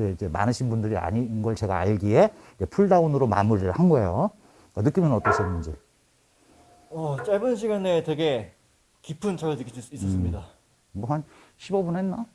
이제 많으신 분들이 아닌 걸 제가 알기에 이제 pulldown으로 마무리를 한 거예요. 어, 느낌은 어떠셨는지? 어, 짧은 시간 내에 되게 깊은 자극을 느낄 수 있었습니다. 뭐한 15분 했나?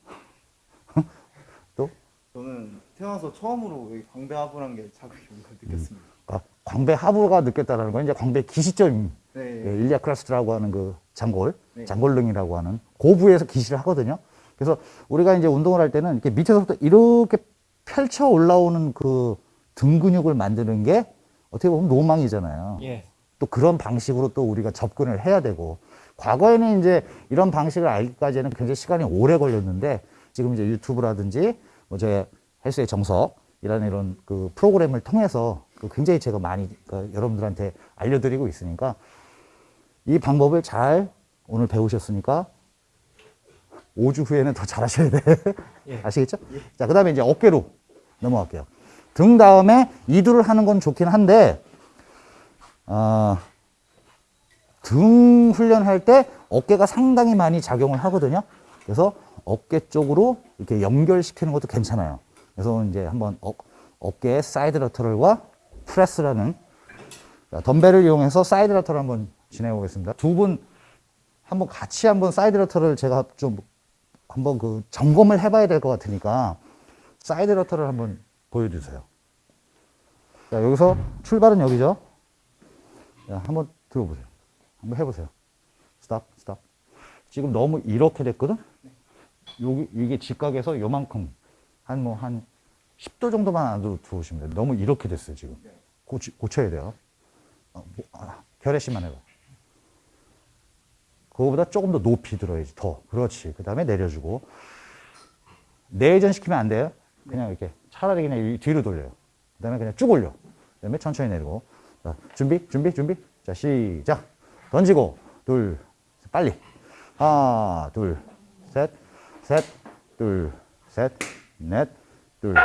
또 저는 태어나서 처음으로 여기 광배 하부란 게 자극이 걸 느꼈습니다. 그러니까 광배 하부가 느꼈다는 건 이제 광배 기시점 네. 예, 일리아 크라스트라고 하는 그 장골, 네. 장골릉이라고 하는 고부에서 기시를 하거든요. 그래서 우리가 이제 운동을 할 때는 이렇게 밑에서부터 이렇게 펼쳐 올라오는 그 등 근육을 만드는 게 어떻게 보면 로망이잖아요. 예. 또 그런 방식으로 또 우리가 접근을 해야 되고 과거에는 이제 이런 방식을 알기까지는 굉장히 시간이 오래 걸렸는데 지금 이제 유튜브라든지 뭐 저의 헬스의 정석이라는 이런 그 프로그램을 통해서 그 굉장히 제가 많이 그 여러분들한테 알려드리고 있으니까 이 방법을 잘 오늘 배우셨으니까 5주 후에는 더 잘하셔야 돼. [laughs] 아시겠죠? 자, 그 다음에 이제 어깨로 넘어갈게요. 등 다음에 이두를 하는 건 좋긴 한데, 어, 등 훈련할 때 어깨가 상당히 많이 작용을 하거든요. 그래서 어깨 쪽으로 이렇게 연결시키는 것도 괜찮아요. 그래서 이제 한번 어, 어깨 side lateral과 프레스라는 자, 덤벨을 이용해서 side lateral을 한번 진행해 보겠습니다. 두 분 한번 같이 한번 side lateral을 제가 좀 한번 그 점검을 해봐야 될 것 같으니까 side lateral을 한번 보여주세요. 자, 여기서 출발은 여기죠. 자, 한번 들어보세요. 한번 해보세요. stop, stop. 지금 너무 이렇게 됐거든? 여기, 이게 직각에서 요만큼, 한 뭐, 한 10도 정도만 안으로 들어오시면 돼요. 너무 이렇게 됐어요, 지금. 고치, 고쳐야 돼요. 어, 뭐, 아, 결의 씨만 해봐. 그거보다 조금 더 높이 들어야지, 더. 그렇지. 그 다음에 내려주고. 내전 시키면 안 돼요. 그냥 이렇게 차라리 그냥 이 뒤로 돌려요. 그 다음에 그냥 쭉 올려. 그 다음에 천천히 내리고. 자, 준비, 준비, 준비. 자, 시작. 던지고. 둘, 빨리. 하나, 둘, 셋, 셋, 둘, 셋, 넷, 둘,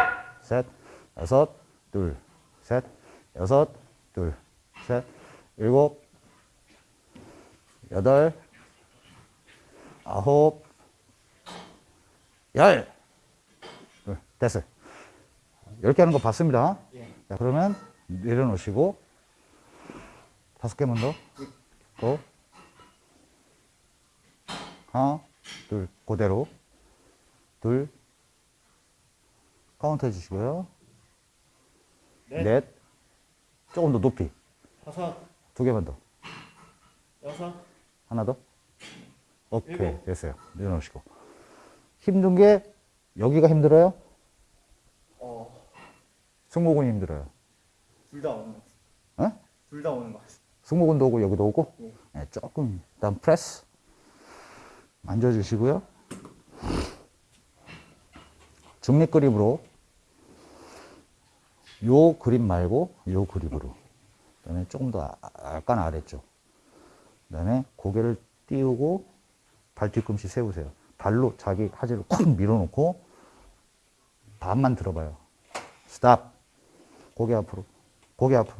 셋, 여섯, 둘, 셋, 여섯, 둘, 셋, 일곱, 여덟, 아홉, 열. 둘, 됐어요. 열 개 하는 거 봤습니다. 자, 그러면 내려놓으시고, 다섯 개만 더. go. 하나, 둘, 그대로. 둘. 카운트 해주시고요. 넷. 넷. 조금 더 높이. 다섯, 두 개만 더. 여섯, 하나 더. 오케이. 일곱. 됐어요. 내려놓으시고. 힘든 게, 여기가 힘들어요? 어, 승모근이 힘들어요. 둘 다 오는 것 같아요. 어? 둘다 오는 것 같아요. 승모근도 오고, 여기도 오고. 네. 네, 조금, 일단 프레스. 만져주시고요. 중립 그립으로. 요 그립 말고, 요 그립으로. 그 다음에 조금 더 아- 약간 아래쪽. 그 다음에 고개를 띄우고, 발 뒤꿈치 세우세요. 발로 자기 하지를 콱 밀어놓고, 반만 들어봐요. 스탑. 고개 앞으로. 고개 앞으로.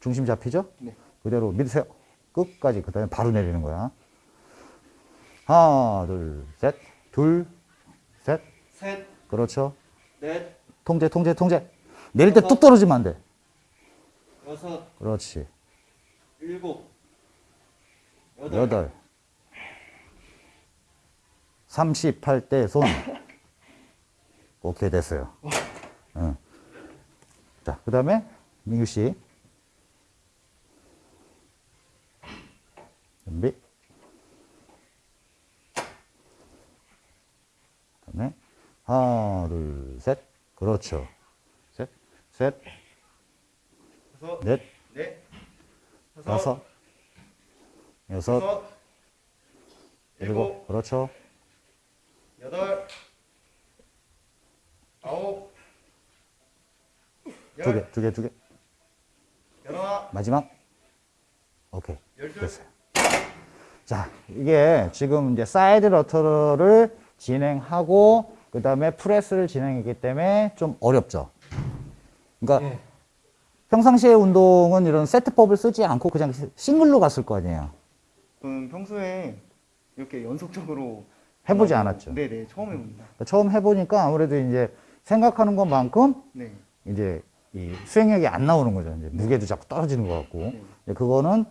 중심 잡히죠? 네. 그대로 밀으세요. 끝까지. 그 다음에 바로 내리는 거야. 하나, 둘, 셋. 둘, 셋. 셋, 그렇죠. 넷, 통제, 통제, 통제. 내릴 때 뚝 떨어지면 안 돼. 여섯, 그렇지. 일곱, 여덟, 여덟. 38대 손. [laughs] 오케이, 됐어요. 응. 자, 그 다음에 민규 씨. 준비. 그 다음에 하나, 둘, 셋. 그렇죠. 셋, 셋, 여섯, 넷, 넷, 다섯, 여섯, 여섯, 일곱. 일곱, 그렇죠. 여덟, 아홉, 두 개, 열, 두 개, 두 개. 열하나, 마지막. 오케이. 열둘, 됐어요. 자, 이게 지금 이제 side lateral을 진행하고 그 다음에 프레스를 진행했기 때문에 좀 어렵죠. 그러니까 예. 평상시에 운동은 이런 세트법을 쓰지 않고 그냥 싱글로 갔을 거 아니에요. 저는 평소에 이렇게 연속적으로 해보지 않았죠. 네네 처음 해봅니다. 그러니까 처음 해보니까 아무래도 이제 생각하는 것만큼 네. 이제 이 수행력이 안 나오는 거죠. 이제 무게도 자꾸 떨어지는 것 같고. 네. 그거는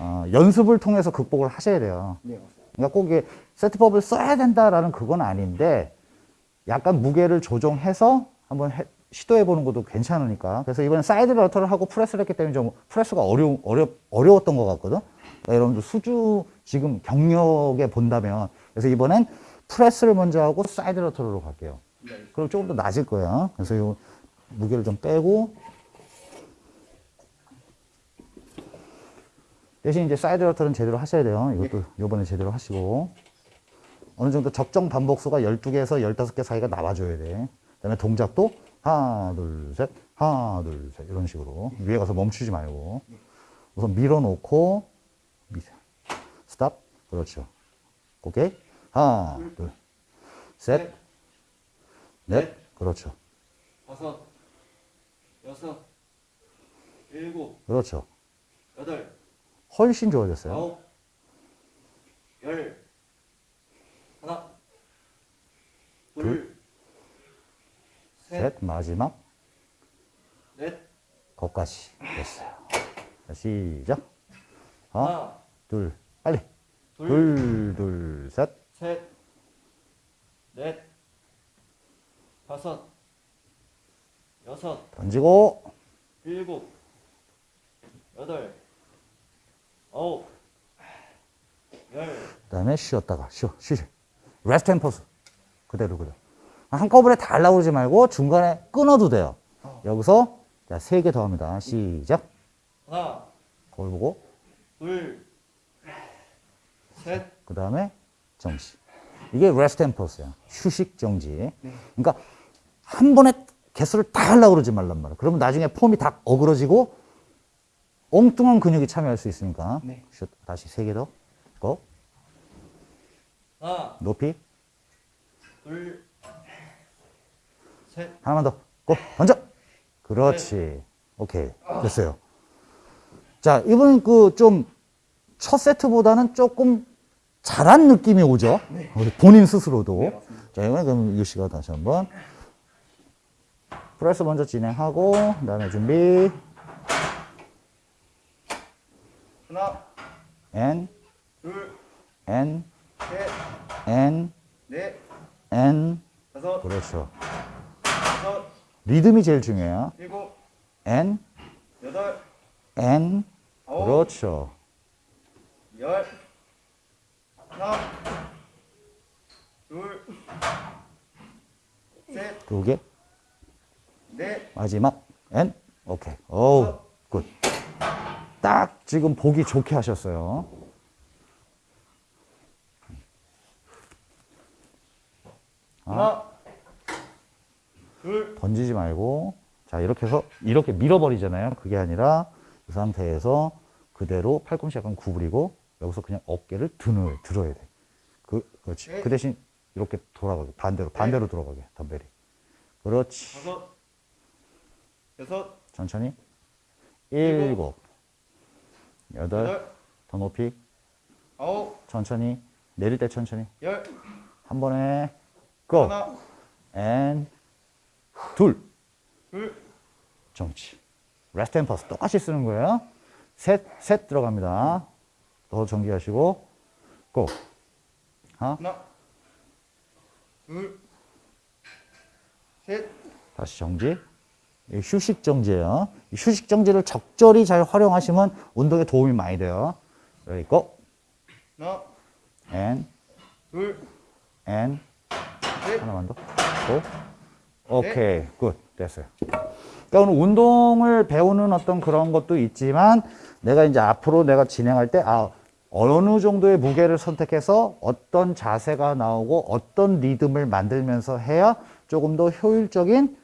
어, 연습을 통해서 극복을 하셔야 돼요. 네 맞습니다. 그러니까 꼭 이게 세트법을 써야 된다라는 그건 아닌데 약간 무게를 조정해서 한번 해- 시도해보는 것도 괜찮으니까. 그래서 이번에 side lateral을 하고 프레스를 했기 때문에 좀 프레스가 어려, 어려, 어려웠던 것 같거든. 그러니까 여러분들 수준 지금 경력에 본다면. 그래서 이번엔 프레스를 먼저 하고 side lateral로 갈게요. 네. 그럼 조금 더 낮을 거야. 그래서 이 무게를 좀 빼고 대신 이제 side lateral은 제대로 하셔야 돼요. 이것도 요번에 제대로 하시고. 어느 정도 적정 반복수가 12개에서 15개 사이가 나와줘야 돼. 그 다음에 동작도 하나, 둘, 셋, 하나, 둘, 셋. 이런 식으로. 위에 가서 멈추지 말고. 우선 밀어놓고, 미세. 스탑. 그렇죠. 오케이. 하나, 둘, 셋, 넷. 그렇죠. 다섯, 여섯, 일곱, 그렇죠. 여덟, 훨씬 좋아졌어요. 아홉, 열, 하나, 둘, 셋, 셋, 마지막. 넷, 거까지 됐어요. 자, 시작. 하나, 하나, 둘, 빨리. 둘, 둘, 둘, 셋. 셋, 넷, 다섯, 여섯, 던지고, 일곱, 여덟, 아홉, 열, 그 다음에 쉬었다가, 쉬어, 쉬지. rest and pause. 그대로, 그대로. 한꺼번에 다 하려고 그러지 말고 중간에 끊어도 돼요. 여기서, 자, 세 개 더 합니다. 시작. 하나, 거울 보고, 둘, 셋, 그 다음에 정지. 이게 rest and pause야. 휴식 정지. 그러니까 한 번에 개수를 다 하려고 그러지 말란 말이야. 그러면 나중에 폼이 다 어그러지고 엉뚱한 근육이 참여할 수 있으니까. 네. 슛. 다시 세 개 더. 고. 하나, 높이. 둘, 셋, 하나만 더. 고. 던져. 그렇지. 오케이. 됐어요. 자, 이번엔 그 좀 첫 세트보다는 조금 잘한 느낌이 오죠? 우리 본인 스스로도. 자, 이번에 그럼 유 씨가 다시 한번. 프레스 먼저 진행하고, 그 다음에 준비. 하나, N, 둘, 셋, N, 넷, N. 다섯, 그렇죠. 여섯, 리듬이 제일 중요해요. 일곱, N, 여덟, N. 아홉, 그렇죠. 열, 하나, 둘, 셋, 두 개. 넷, 마지막. N 오케이. 어우 굿 딱 지금 보기 좋게 하셨어요 하나, 둘, 던지지 말고. 자 이렇게 해서 이렇게 밀어버리잖아요. 그게 아니라 이 상태에서 그대로 팔꿈치 약간 구부리고 여기서 그냥 어깨를 드는 들어야 돼. 그, 그렇지. 네. 그 대신 이렇게 돌아가게. 반대로 반대로 돌아가게. 덤벨이. 그렇지. 다섯, 여섯, 천천히. 일곱, 일곱. 여덟. 여덟, 더 높이. 아홉, 천천히. 내릴 때 천천히. 열, 한 번에 go. 하나, and 둘. 둘, 정지. rest and pause 똑같이 쓰는 거예요. 셋 셋 들어갑니다. 더 정지하시고. go. 하나 하나, 둘, 셋, 다시 정지. 이 휴식 정지예요. 이 휴식 정지를 적절히 잘 활용하시면 운동에 도움이 많이 돼요. 여기 go. 하나, and 둘, and 셋, 하나만 더. go. 오케이. good. 됐어요. 그러니까 오늘 운동을 배우는 어떤 그런 것도 있지만 내가 이제 앞으로 내가 진행할 때 아, 어느 정도의 무게를 선택해서 어떤 자세가 나오고 어떤 리듬을 만들면서 해야 조금 더 효율적인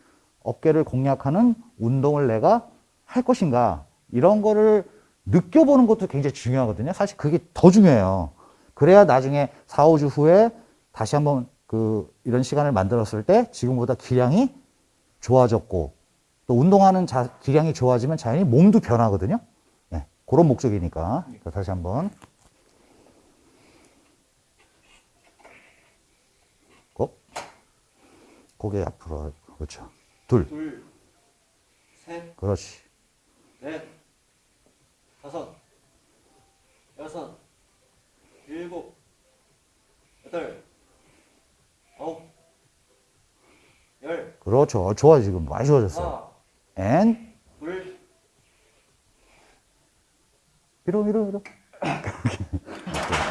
어깨를 공략하는 운동을 내가 할 것인가 이런 거를 느껴보는 것도 굉장히 중요하거든요. 사실 그게 더 중요해요. 그래야 나중에 4, 5주 후에 다시 한번 그 이런 시간을 만들었을 때 지금보다 기량이 좋아졌고 또 운동하는 자, 기량이 좋아지면 자연히 몸도 변하거든요. 네, 그런 목적이니까. 자, 다시 한번. 고 고개 앞으로. 그렇죠. 둘. 둘, 셋, 그렇지. 넷, 다섯, 여섯, 일곱, 여덟, 아홉, 열, 그렇죠. 어, 좋아 지금. 많이 좋아졌어요. 둘, 밀어 밀어 밀어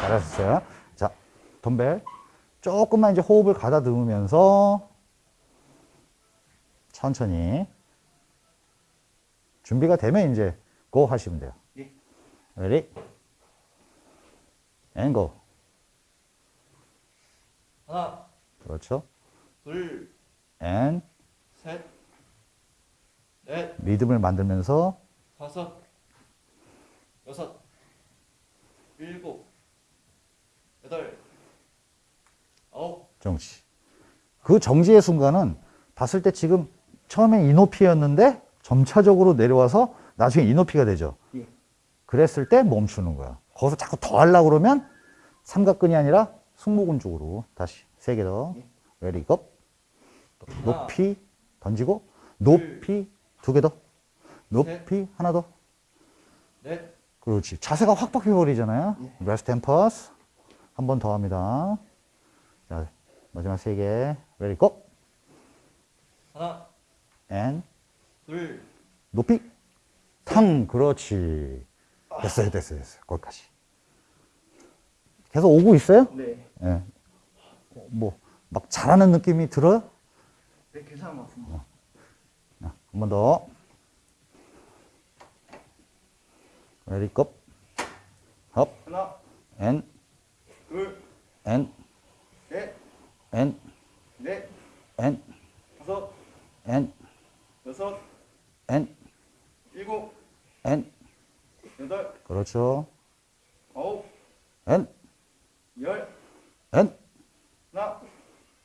잘하셨어요. 자 덤벨. 조금만 이제 호흡을 가다듬으면서 천천히 준비가 되면 이제 go 하시면 돼요. 예. ready and go. 하나, 그렇죠. 둘, and 셋, 넷, 리듬을 만들면서 다섯, 여섯, 일곱, 여덟, 아홉, 정지. 그 정지의 순간은 봤을 때 지금 처음에 이높이였는데 점차적으로 내려와서 나중에 이 높이가 되죠. 예. 그랬을 때 멈추는 거야. 거기서 자꾸 더 하려고 그러면 삼각근이 아니라 승모근 쪽으로 다시 세개 더. 고. 높이 던지고 높이 두 개 더. 높이 하나 더. 넷, 그렇지. 자세가 확 바뀌어버리잖아요. 예. rest and pause. 한 번 더 합니다. 자, 마지막 세 개. ready go. 하나, and 둘, 높이. 탕. 그렇지. 됐어요, 됐어요, 됐어요. 거기까지. 계속 오고 있어요? 네. 예. 뭐, 막 잘하는 느낌이 들어요? 네, 괜찮은 것 같습니다. 한번 더. ready go. up. 하나, and. 둘, and. 셋, and. 넷, and. 다섯, and. 여섯, and. 일곱, and. 여덟, 그렇죠. 아홉, and. 열, and. 하나,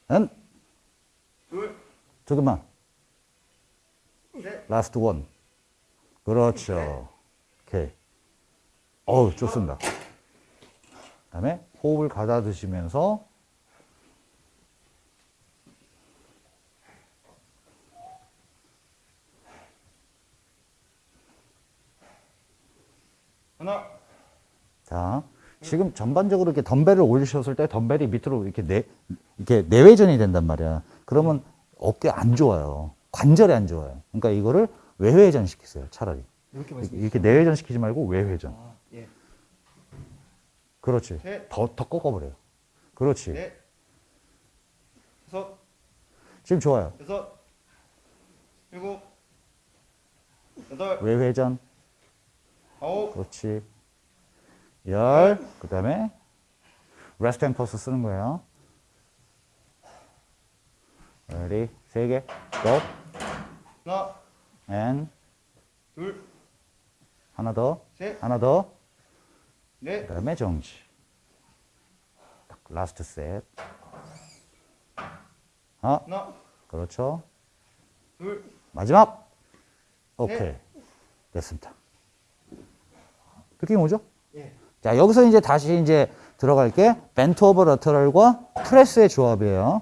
and. 둘, 두 개만. 셋, last one. 그렇죠. 오케이. 어우, 좋습니다. 그 다음에 호흡을 가다듬으시면서 하나, 자, 지금 전반적으로 이렇게 덤벨을 올리셨을 때 덤벨이 밑으로 이렇게 내, 이렇게 내외전이 된단 말이야. 그러면 어깨 안 좋아요. 관절이 안 좋아요. 그러니까 이거를 외회전 시키세요, 차라리. 이렇게. 이렇게 내외전 시키지 말고 외회전. 아, 예. 그렇지. 셋. 더, 더 꺾어버려요. 그렇지. 넷, 다섯, 지금 좋아요. 여섯, 일곱, 여덟, 외회전. 아홉, 그렇지. 열. 그 다음에 rest and pause 쓰는 거예요. ready. 세 개. go. 하나, and 둘, 하나 더. 셋, 하나 더. 넷, 그 다음에 정지. 딱 last 셋. 아, 하나, 그렇죠. 둘, 마지막. 오케이. 네. 됐습니다. 느낌 오죠? 예. 자, 여기서 이제 다시 이제 들어갈게. bent over lateral과 press의 조합이에요.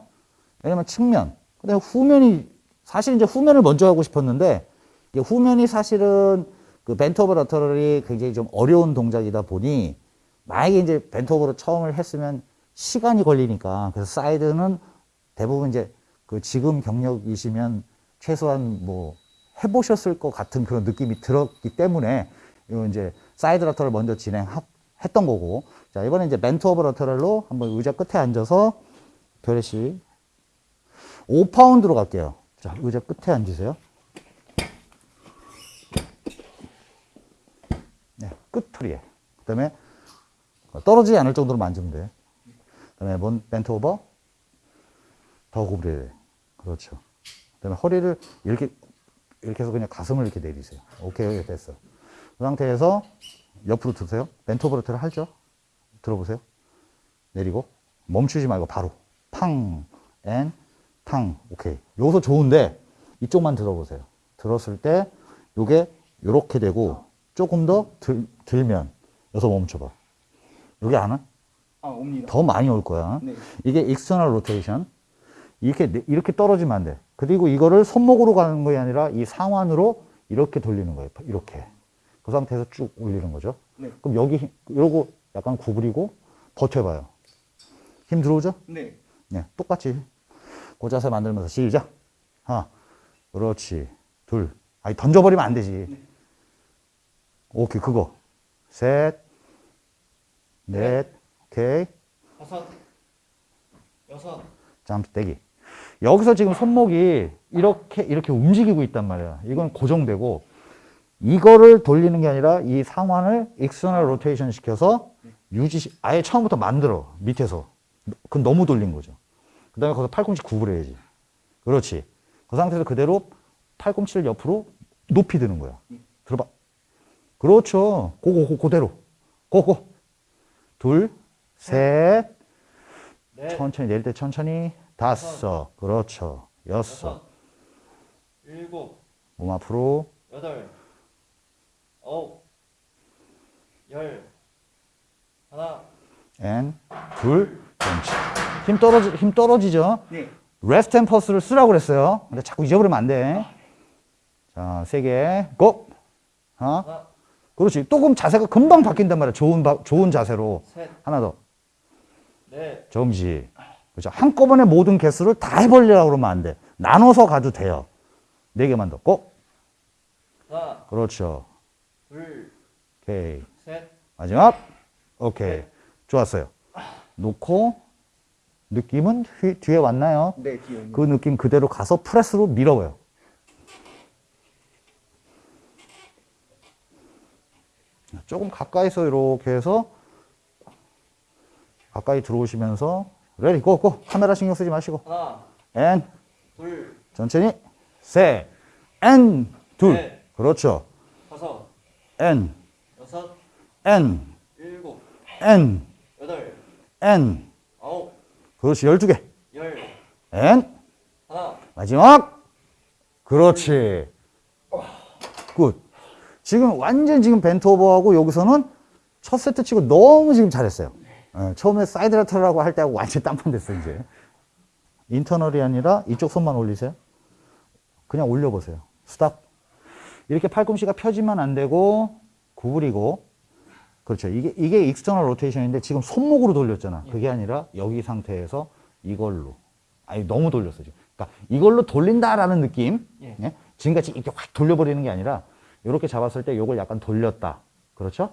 왜냐면 측면. 그 다음에 후면이, 사실 이제 후면을 먼저 하고 싶었는데, 후면이 사실은 그 bent over lateral이 굉장히 좀 어려운 동작이다 보니, 만약에 이제 bent over로 처음을 했으면 시간이 걸리니까, 그래서 side는 대부분 이제 그 지금 경력이시면 최소한 뭐 해보셨을 것 같은 그런 느낌이 들었기 때문에, 요 이제 side lateral을 먼저 진행 했던 거고, 자, 이번에 이제 bent over lateral로 한번 의자 끝에 앉아서 별의 씨 5파운드로 갈게요. 자, 의자 끝에 앉으세요. 네, 끝풀이에. 그 다음에 떨어지지 않을 정도로 만지면 돼. 그 다음에 뭔 bent over? 더 구부려야 돼. 그렇죠. 그 다음에 허리를 이렇게, 이렇게 해서 그냥 가슴을 이렇게 내리세요. 오케이, 됐어. 그 상태에서 옆으로 드세요. lateral을 하죠. 들어보세요. 내리고 멈추지 말고 바로 팡, and, 탕. 오케이. 여기서 좋은데 이쪽만 들어보세요. 들었을 때 요게 요렇게 되고 조금 더 들, 들면 여기서 멈춰봐. 여기 안 와? 아, 옵니다. 더 많이 올 거야. 네. 이게 external rotation. 이렇게 내- 이렇게 떨어지면 안 돼. 그리고 이거를 손목으로 가는 것이 아니라 이 상완으로 이렇게 돌리는 거예요. 이렇게. 그 상태에서 쭉 올리는 거죠. 네. 그럼 여기 힘- 이러고 약간 구부리고 버텨봐요. 힘 들어오죠? 네. 네, 똑같이 그 자세 만들면서 시작. 하나, 그렇지. 둘. 아니 던져버리면 안 되지. 오케이 그거. 셋, 넷, 오케이. 다섯, 여섯, 점프 떼기. 여기서 지금 손목이 이렇게 이렇게 움직이고 있단 말이야. 이건 고정되고 이거를 돌리는 게 아니라 이 상완을 external rotation 시켜서 유지, 아예 처음부터 만들어. 밑에서. 그 너무 돌린 거죠. 그 다음에 거기서 팔꿈치 구부려야지. 그렇지. 그 상태에서 그대로 팔꿈치를 옆으로 높이 드는 거야. 들어봐. 그렇죠. 고고, 고, 그대로. 고고. 둘, 셋. 넷, 천천히 내릴 때 천천히. 다섯. 그렇죠. 여섯, 일곱, 몸 앞으로. 여덟, 아홉, 열, 하나, and, 둘, 그렇지. 힘 떨어지, 힘 떨어지죠? 네. rest and pause를 쓰라고 그랬어요. 근데 자꾸 잊어버리면 안 돼. 자, 세 개. go! 하나. 하나, 그렇지. 또 그럼 자세가 금방 바뀐단 말이야. 좋은, 바- 좋은 자세로. 셋, 하나 더. 넷, 정지. 그렇죠. 한꺼번에 모든 개수를 다 해버리려고 그러면 안 돼. 나눠서 가도 돼요. 네 개만 더. go! 하나, 그렇죠. 둘, 오케이. 셋, 마지막. 오케이. 좋았어요. 놓고, 느낌은 뒤, 뒤에 왔나요? 네, 뒤에. 그 느낌 그대로 가서 press로 밀어요. 조금 가까이서 이렇게 해서 가까이 들어오시면서 ready go go 카메라 신경 쓰지 마시고 하나, and 둘, 천천히 셋 and 둘 넷. 그렇죠 앤앤앤 여섯, 일곱, 여덟, 아홉, 그렇지 12개 열, and 하나, 마지막. 그렇지. good. 지금 완전 지금 bent over하고 여기서는 첫 세트 치고 너무 지금 잘했어요. 예, 처음에 side lateral 할 때하고 완전 딴판 됐어, 이제. internal이 아니라 이쪽 손만 올리세요. 그냥 올려보세요. 스탑. 이렇게 팔꿈치가 펴지면 안 되고, 구부리고. 그렇죠. 이게, 이게 external rotation인데 지금 손목으로 돌렸잖아. 그게 아니라 여기 상태에서 이걸로. 아니, 너무 돌렸어, 지금. 그러니까 이걸로 돌린다라는 느낌. 예. 예? 지금같이 이렇게 확 돌려버리는 게 아니라 이렇게 잡았을 때 요걸 약간 돌렸다. 그렇죠?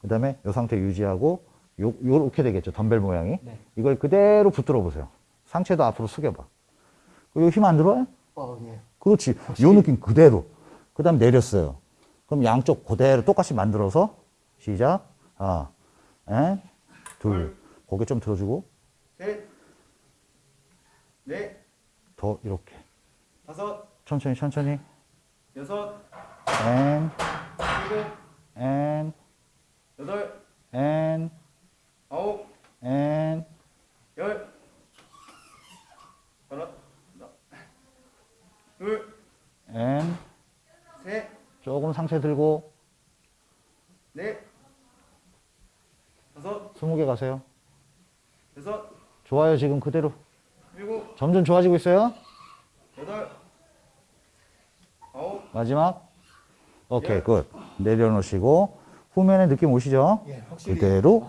그 다음에 이 상태 유지하고 요, 요렇게 되겠죠. 덤벨 모양이. 네. 이걸 그대로 붙들어 보세요. 상체도 앞으로 숙여봐. 그리고 힘 안 들어와요? 어, 예. 그렇지. 요 느낌 그대로. 그 다음 내렸어요. 그럼 양쪽 그대로 똑같이 만들어서 시작. 하나, 에, 둘. 고개 좀 들어주고. 셋, 넷, 더 이렇게. 다섯, 천천히 천천히. 여섯, 앤, 일곱, 앤, 여덟, 앤, 아홉, 앤. 열, 하나, 하나, 둘, and. 셋, 조금 상체 들고 넷, 다섯, 20개 가세요. 여섯, 좋아요. 지금 그대로. 일곱, 점점 좋아지고 있어요. 여덟, 아홉, 마지막. 오케이, good. 내려놓으시고 후면에 느낌 오시죠? 예, 확실히. 그대로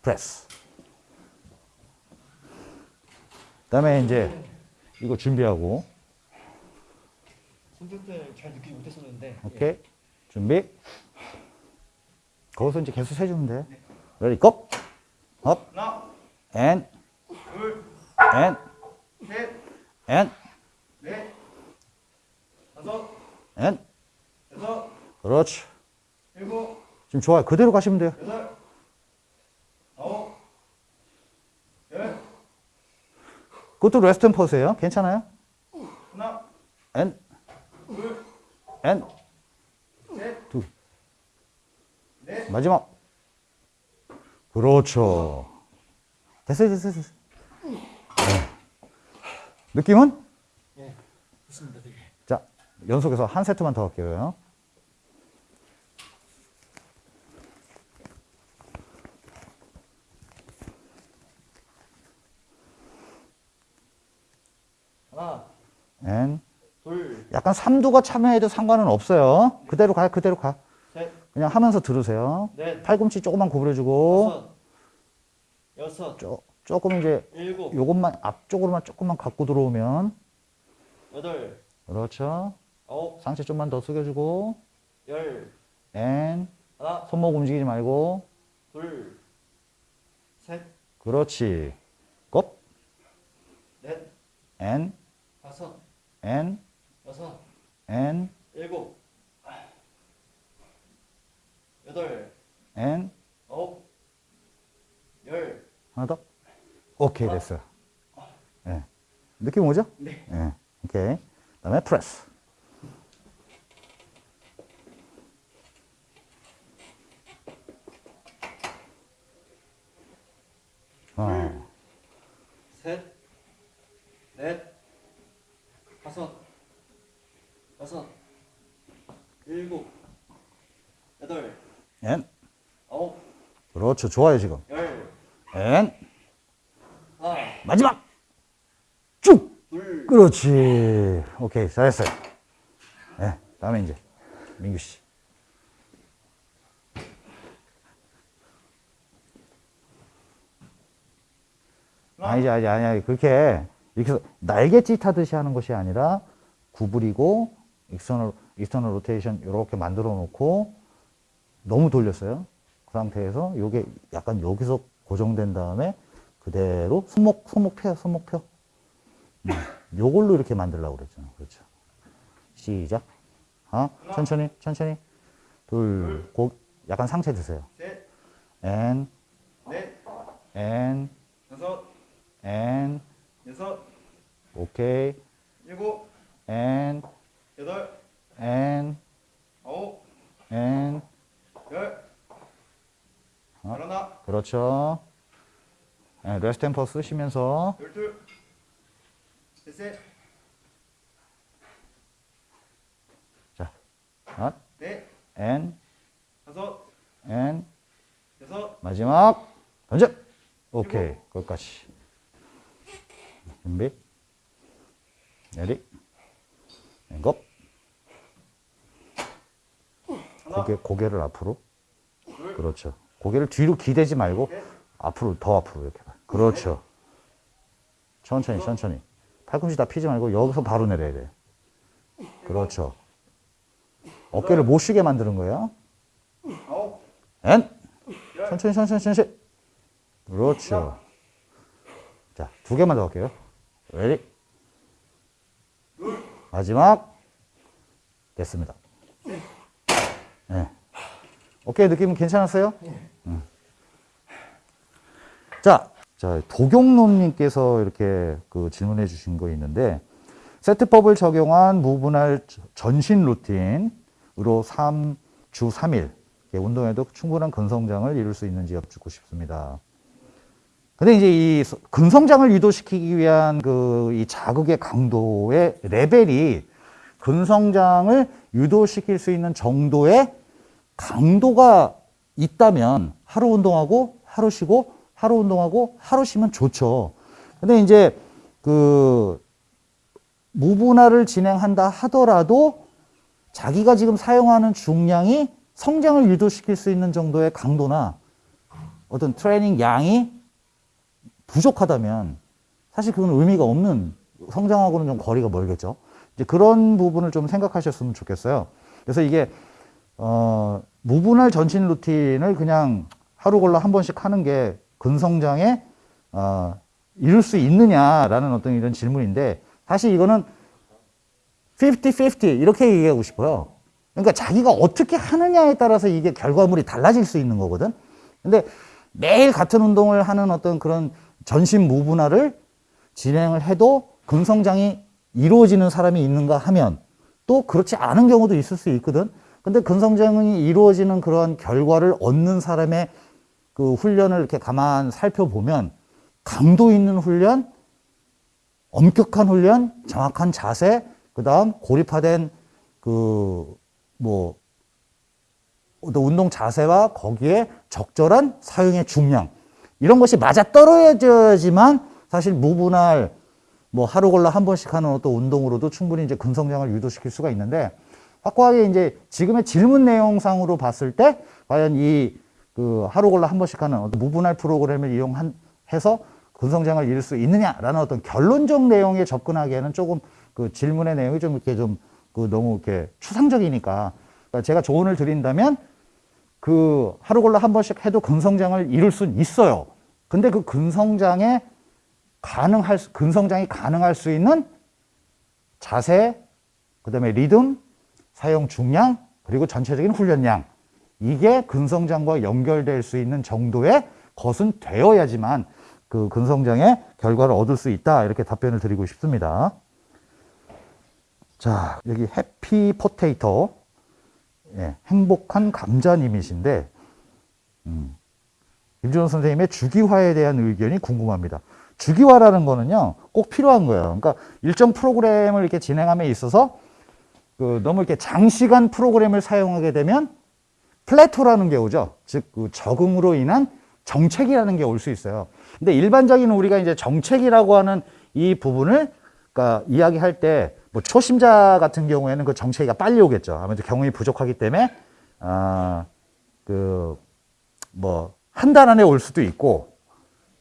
프레스. 그 다음에 이제 이거 준비하고 손들 때잘 느끼지 못했었는데. 오케이 준비. 거기서 이제 개수 세주면 돼. Ready go. Up. 하나, and. 둘, and. 셋, and. 넷, 다섯, and. 여섯, 그렇지. 일곱, 지금 좋아요. 그대로 가시면 돼요. 여덟, 아홉, 열, 그것도 rest and pause예요. 괜찮아요? 하나, 앤. 둘, 앤. 셋, 둘. 넷, 마지막. 그렇죠. 됐어요, 됐어요, 됐어요. 네. 느낌은? 예, 좋습니다, 되게. 자, 연속해서 한 세트만 더 할게요. 하나, And. 둘, 약간 삼두가 참여해도 상관은 없어요. 그대로 가, 그대로 가. 셋, 그냥 하면서 들으세요. 넷, 팔꿈치 조금만 구부려주고, 여섯, 쪼, 조금 이제 일곱, 요것만 앞쪽으로만 조금만 갖고 들어오면, 여덟, 그렇죠. 아홉, 상체 좀만 더 숙여주고, 열, and. 하나, 손목 움직이지 말고, 둘, 셋, 그렇지. 곱, 넷, 앤, 다섯, 앤, 여섯, 앤, 일곱, 여덟, 앤, 아홉, 열. 하나 더. 오케이, 됐어요. 예. 느낌 오죠? 네. 예. 오케이. 그 다음에 프레스. 하나, 셋. 넷. 다섯. 여섯. 일곱. 여덟. 엔. 아홉. 그렇죠. 좋아요, 지금. 열. 엔. 하나. 마지막. 쭉. 둘. 그렇지. 오케이. 잘했어요. 예. 다음에 이제 민규 씨. 아니지, 아니지, 아니야. 그렇게 이렇게 날개짓 하듯이 하는 것이 아니라 구부리고 external, external rotation 이렇게 만들어 놓고 너무 돌렸어요. 그 상태에서 요게 약간 여기서 고정된 다음에 그대로 손목, 손목 펴요, 손목 펴. 음, 요걸로 이렇게 만들려고 그랬잖아. 그렇죠. 시작. 하나, 천천히, 천천히. 둘, 고, 약간 상체 드세요. 셋. 앤, 넷. 앤, 여섯. 앤, 여섯. 오케이. 일곱. 앤, 여덟. 앤, 아홉. 앤. 열. 어? 열하나. 그렇죠. 예, rest and pause 쓰시면서 열둘. 셋셋. 자, 넷. 앤, 다섯. 앤, 여섯. 마지막 던져. 오케이, 거기까지. 준비. 내리. and up. 고개, 고개를 앞으로. 둘. 그렇죠. 고개를 뒤로 기대지 말고 넷. 앞으로 더 앞으로 이렇게 봐. 그렇죠. 천천히 천천히. 팔꿈치 다 피지 말고 여기서 바로 내려야 돼. 그렇죠. 어깨를 못 쉬게 만드는 거예요. And. 열. 천천히 천천히 천천히. 그렇죠. 자, 두 개만 더 할게요. Ready. 마지막. 됐습니다. 네. 어깨 느낌 괜찮았어요? 음. 자, 자, 도경론님께서 이렇게 그 질문해 주신 거 있는데, 세트법을 적용한 무분할 전신 루틴으로 3 주 3일 운동에도 충분한 근성장을 이룰 수 있는지 여쭙고 싶습니다. 근데 이제 이 근성장을 유도시키기 위한 그 이 자극의 강도의 레벨이 근성장을 유도시킬 수 있는 정도의 강도가 있다면 하루 운동하고 하루 쉬고 하루 운동하고 하루 쉬면 좋죠. 근데 이제 그 무분할을 진행한다 하더라도 자기가 지금 사용하는 중량이 성장을 유도시킬 수 있는 정도의 강도나 어떤 트레이닝 양이 부족하다면 사실 그건 의미가 없는 성장하고는 좀 거리가 멀겠죠. 이제 그런 부분을 좀 생각하셨으면 좋겠어요. 그래서 이게 어, 무분할 전신 루틴을 그냥 하루 골라 한 번씩 하는 게 근성장에 어, 이룰 수 있느냐라는 어떤 이런 질문인데 사실 이거는 50-50 이렇게 얘기하고 싶어요. 그러니까 자기가 어떻게 하느냐에 따라서 이게 결과물이 달라질 수 있는 거거든. 근데 매일 같은 운동을 하는 어떤 그런 전신 무분할을 진행을 해도 근성장이 이루어지는 사람이 있는가 하면 또 그렇지 않은 경우도 있을 수 있거든. 근데 근성장이 이루어지는 그러한 결과를 얻는 사람의 그 훈련을 이렇게 가만 살펴보면 강도 있는 훈련, 엄격한 훈련, 정확한 자세, 그 다음 고립화된 그 뭐 운동 자세와 거기에 적절한 사용의 중량 이런 것이 맞아 떨어져야지만 사실 무분할 뭐 하루 골라 한 번씩 하는 어떤 운동으로도 충분히 이제 근성장을 유도시킬 수가 있는데 확고하게 이제 지금의 질문 내용상으로 봤을 때 과연 이 그 하루 골라 한 번씩 하는 어떤 무분할 프로그램을 이용해서 근성장을 이룰 수 있느냐라는 어떤 결론적 내용에 접근하기에는 조금 그 질문의 내용이 좀 이렇게 좀 그 너무 이렇게 추상적이니까 그러니까 제가 조언을 드린다면 그 하루 골라 한 번씩 해도 근성장을 이룰 수는 있어요. 근데 그 근성장에 가능할 수- 근성장이 가능할 수 있는 자세, 그 다음에 리듬, 사용 중량, 그리고 전체적인 훈련량 이게 근성장과 연결될 수 있는 정도의 거순되어야지만 그 근성장의 결과를 얻을 수 있다. 이렇게 답변을 드리고 싶습니다. 자, 여기 해피 포테이터. 예, 행복한 감자님이신데, 음, 김준호 선생님의 주기화에 대한 의견이 궁금합니다. 주기화라는 거는요, 꼭 필요한 거예요. 그러니까 일정 프로그램을 이렇게 진행함에 있어서 그 너무 이렇게 장시간 프로그램을 사용하게 되면 플래토라는 게 오죠. 즉, 그 적응으로 인한 정책이라는 게 올 수 있어요. 근데 일반적인 우리가 이제 정책이라고 하는 이 부분을 그러니까 이야기할 때 뭐 초심자 같은 경우에는 그 정체기가 빨리 오겠죠. 아무래도 경험이 부족하기 때문에 아, 그 뭐 한 달 안에 올 수도 있고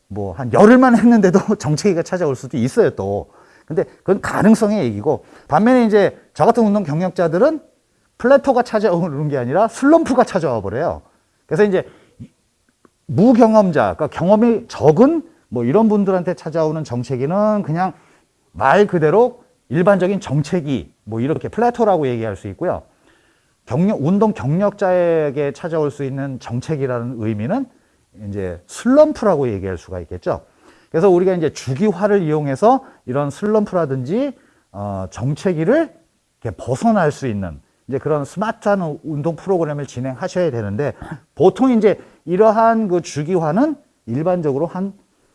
뭐 한 열흘만 했는데도 [laughs] 정체기가 찾아올 수도 있어요 또. 근데 그건 가능성의 얘기고 반면에 이제 저 같은 운동 경력자들은 플래토가 찾아오는 게 아니라 슬럼프가 찾아와 버려요. 그래서 이제 무경험자, 그러니까 경험이 적은 뭐 이런 분들한테 찾아오는 정체기는 그냥 말 그대로 일반적인 정체기, 뭐 이렇게 플래토라고 얘기할 수 있고요. 경력, 운동 경력자에게 찾아올 수 있는 정체기라는 의미는 이제 슬럼프라고 얘기할 수가 있겠죠. 그래서 우리가 이제 주기화를 이용해서 이런 슬럼프라든지 어, 정체기를 벗어날 수 있는 이제 그런 스마트한 운동 프로그램을 진행하셔야 되는데 보통 이제 이러한 그 주기화는 일반적으로 한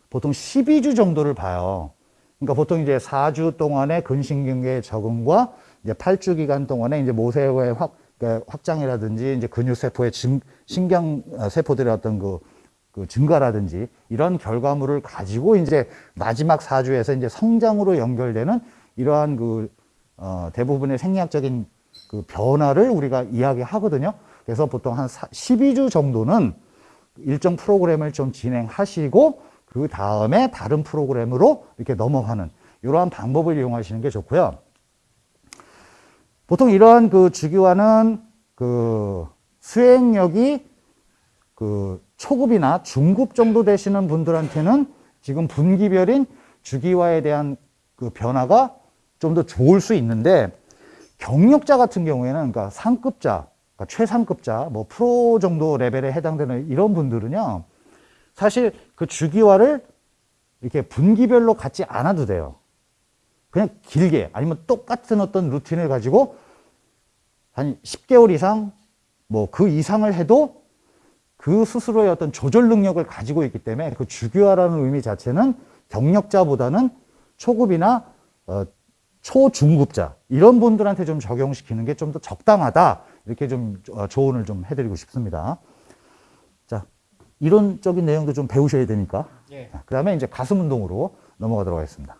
보통 12주 정도를 봐요. 그러니까 보통 이제 4주 동안의 근신경계 적응과 이제 8주 기간 동안에 이제 모세의 확, 그러니까 확장이라든지 이제 근육 세포의 증, 신경 어, 세포들의 어떤 그, 그 증가라든지 이런 결과물을 가지고 이제 마지막 4주에서 이제 성장으로 연결되는 이러한 그 어, 대부분의 생리학적인 그 변화를 우리가 이야기하거든요. 그래서 보통 한 12주 정도는 일정 프로그램을 좀 진행하시고 그 다음에 다른 프로그램으로 이렇게 넘어가는 이러한 방법을 이용하시는 게 좋고요. 보통 이러한 그 주기화는 그 수행력이 그 초급이나 중급 정도 되시는 분들한테는 지금 분기별인 주기화에 대한 그 변화가 좀 더 좋을 수 있는데 경력자 같은 경우에는 그러니까 상급자, 그러니까 최상급자, 뭐 프로 정도 레벨에 해당되는 이런 분들은요. 사실 그 주기화를 이렇게 분기별로 갖지 않아도 돼요. 그냥 길게 아니면 똑같은 어떤 루틴을 가지고 한 10개월 이상 뭐 그 이상을 해도 그 스스로의 어떤 조절 능력을 가지고 있기 때문에 그 주기화라는 의미 자체는 경력자보다는 초급이나 어, 초중급자 이런 분들한테 좀 적용시키는 게 좀 더 적당하다 이렇게 좀 어, 조언을 좀 해드리고 싶습니다. 자 이론적인 내용도 좀 배우셔야 되니까 예. 그 다음에 이제 가슴 운동으로 넘어가도록 하겠습니다.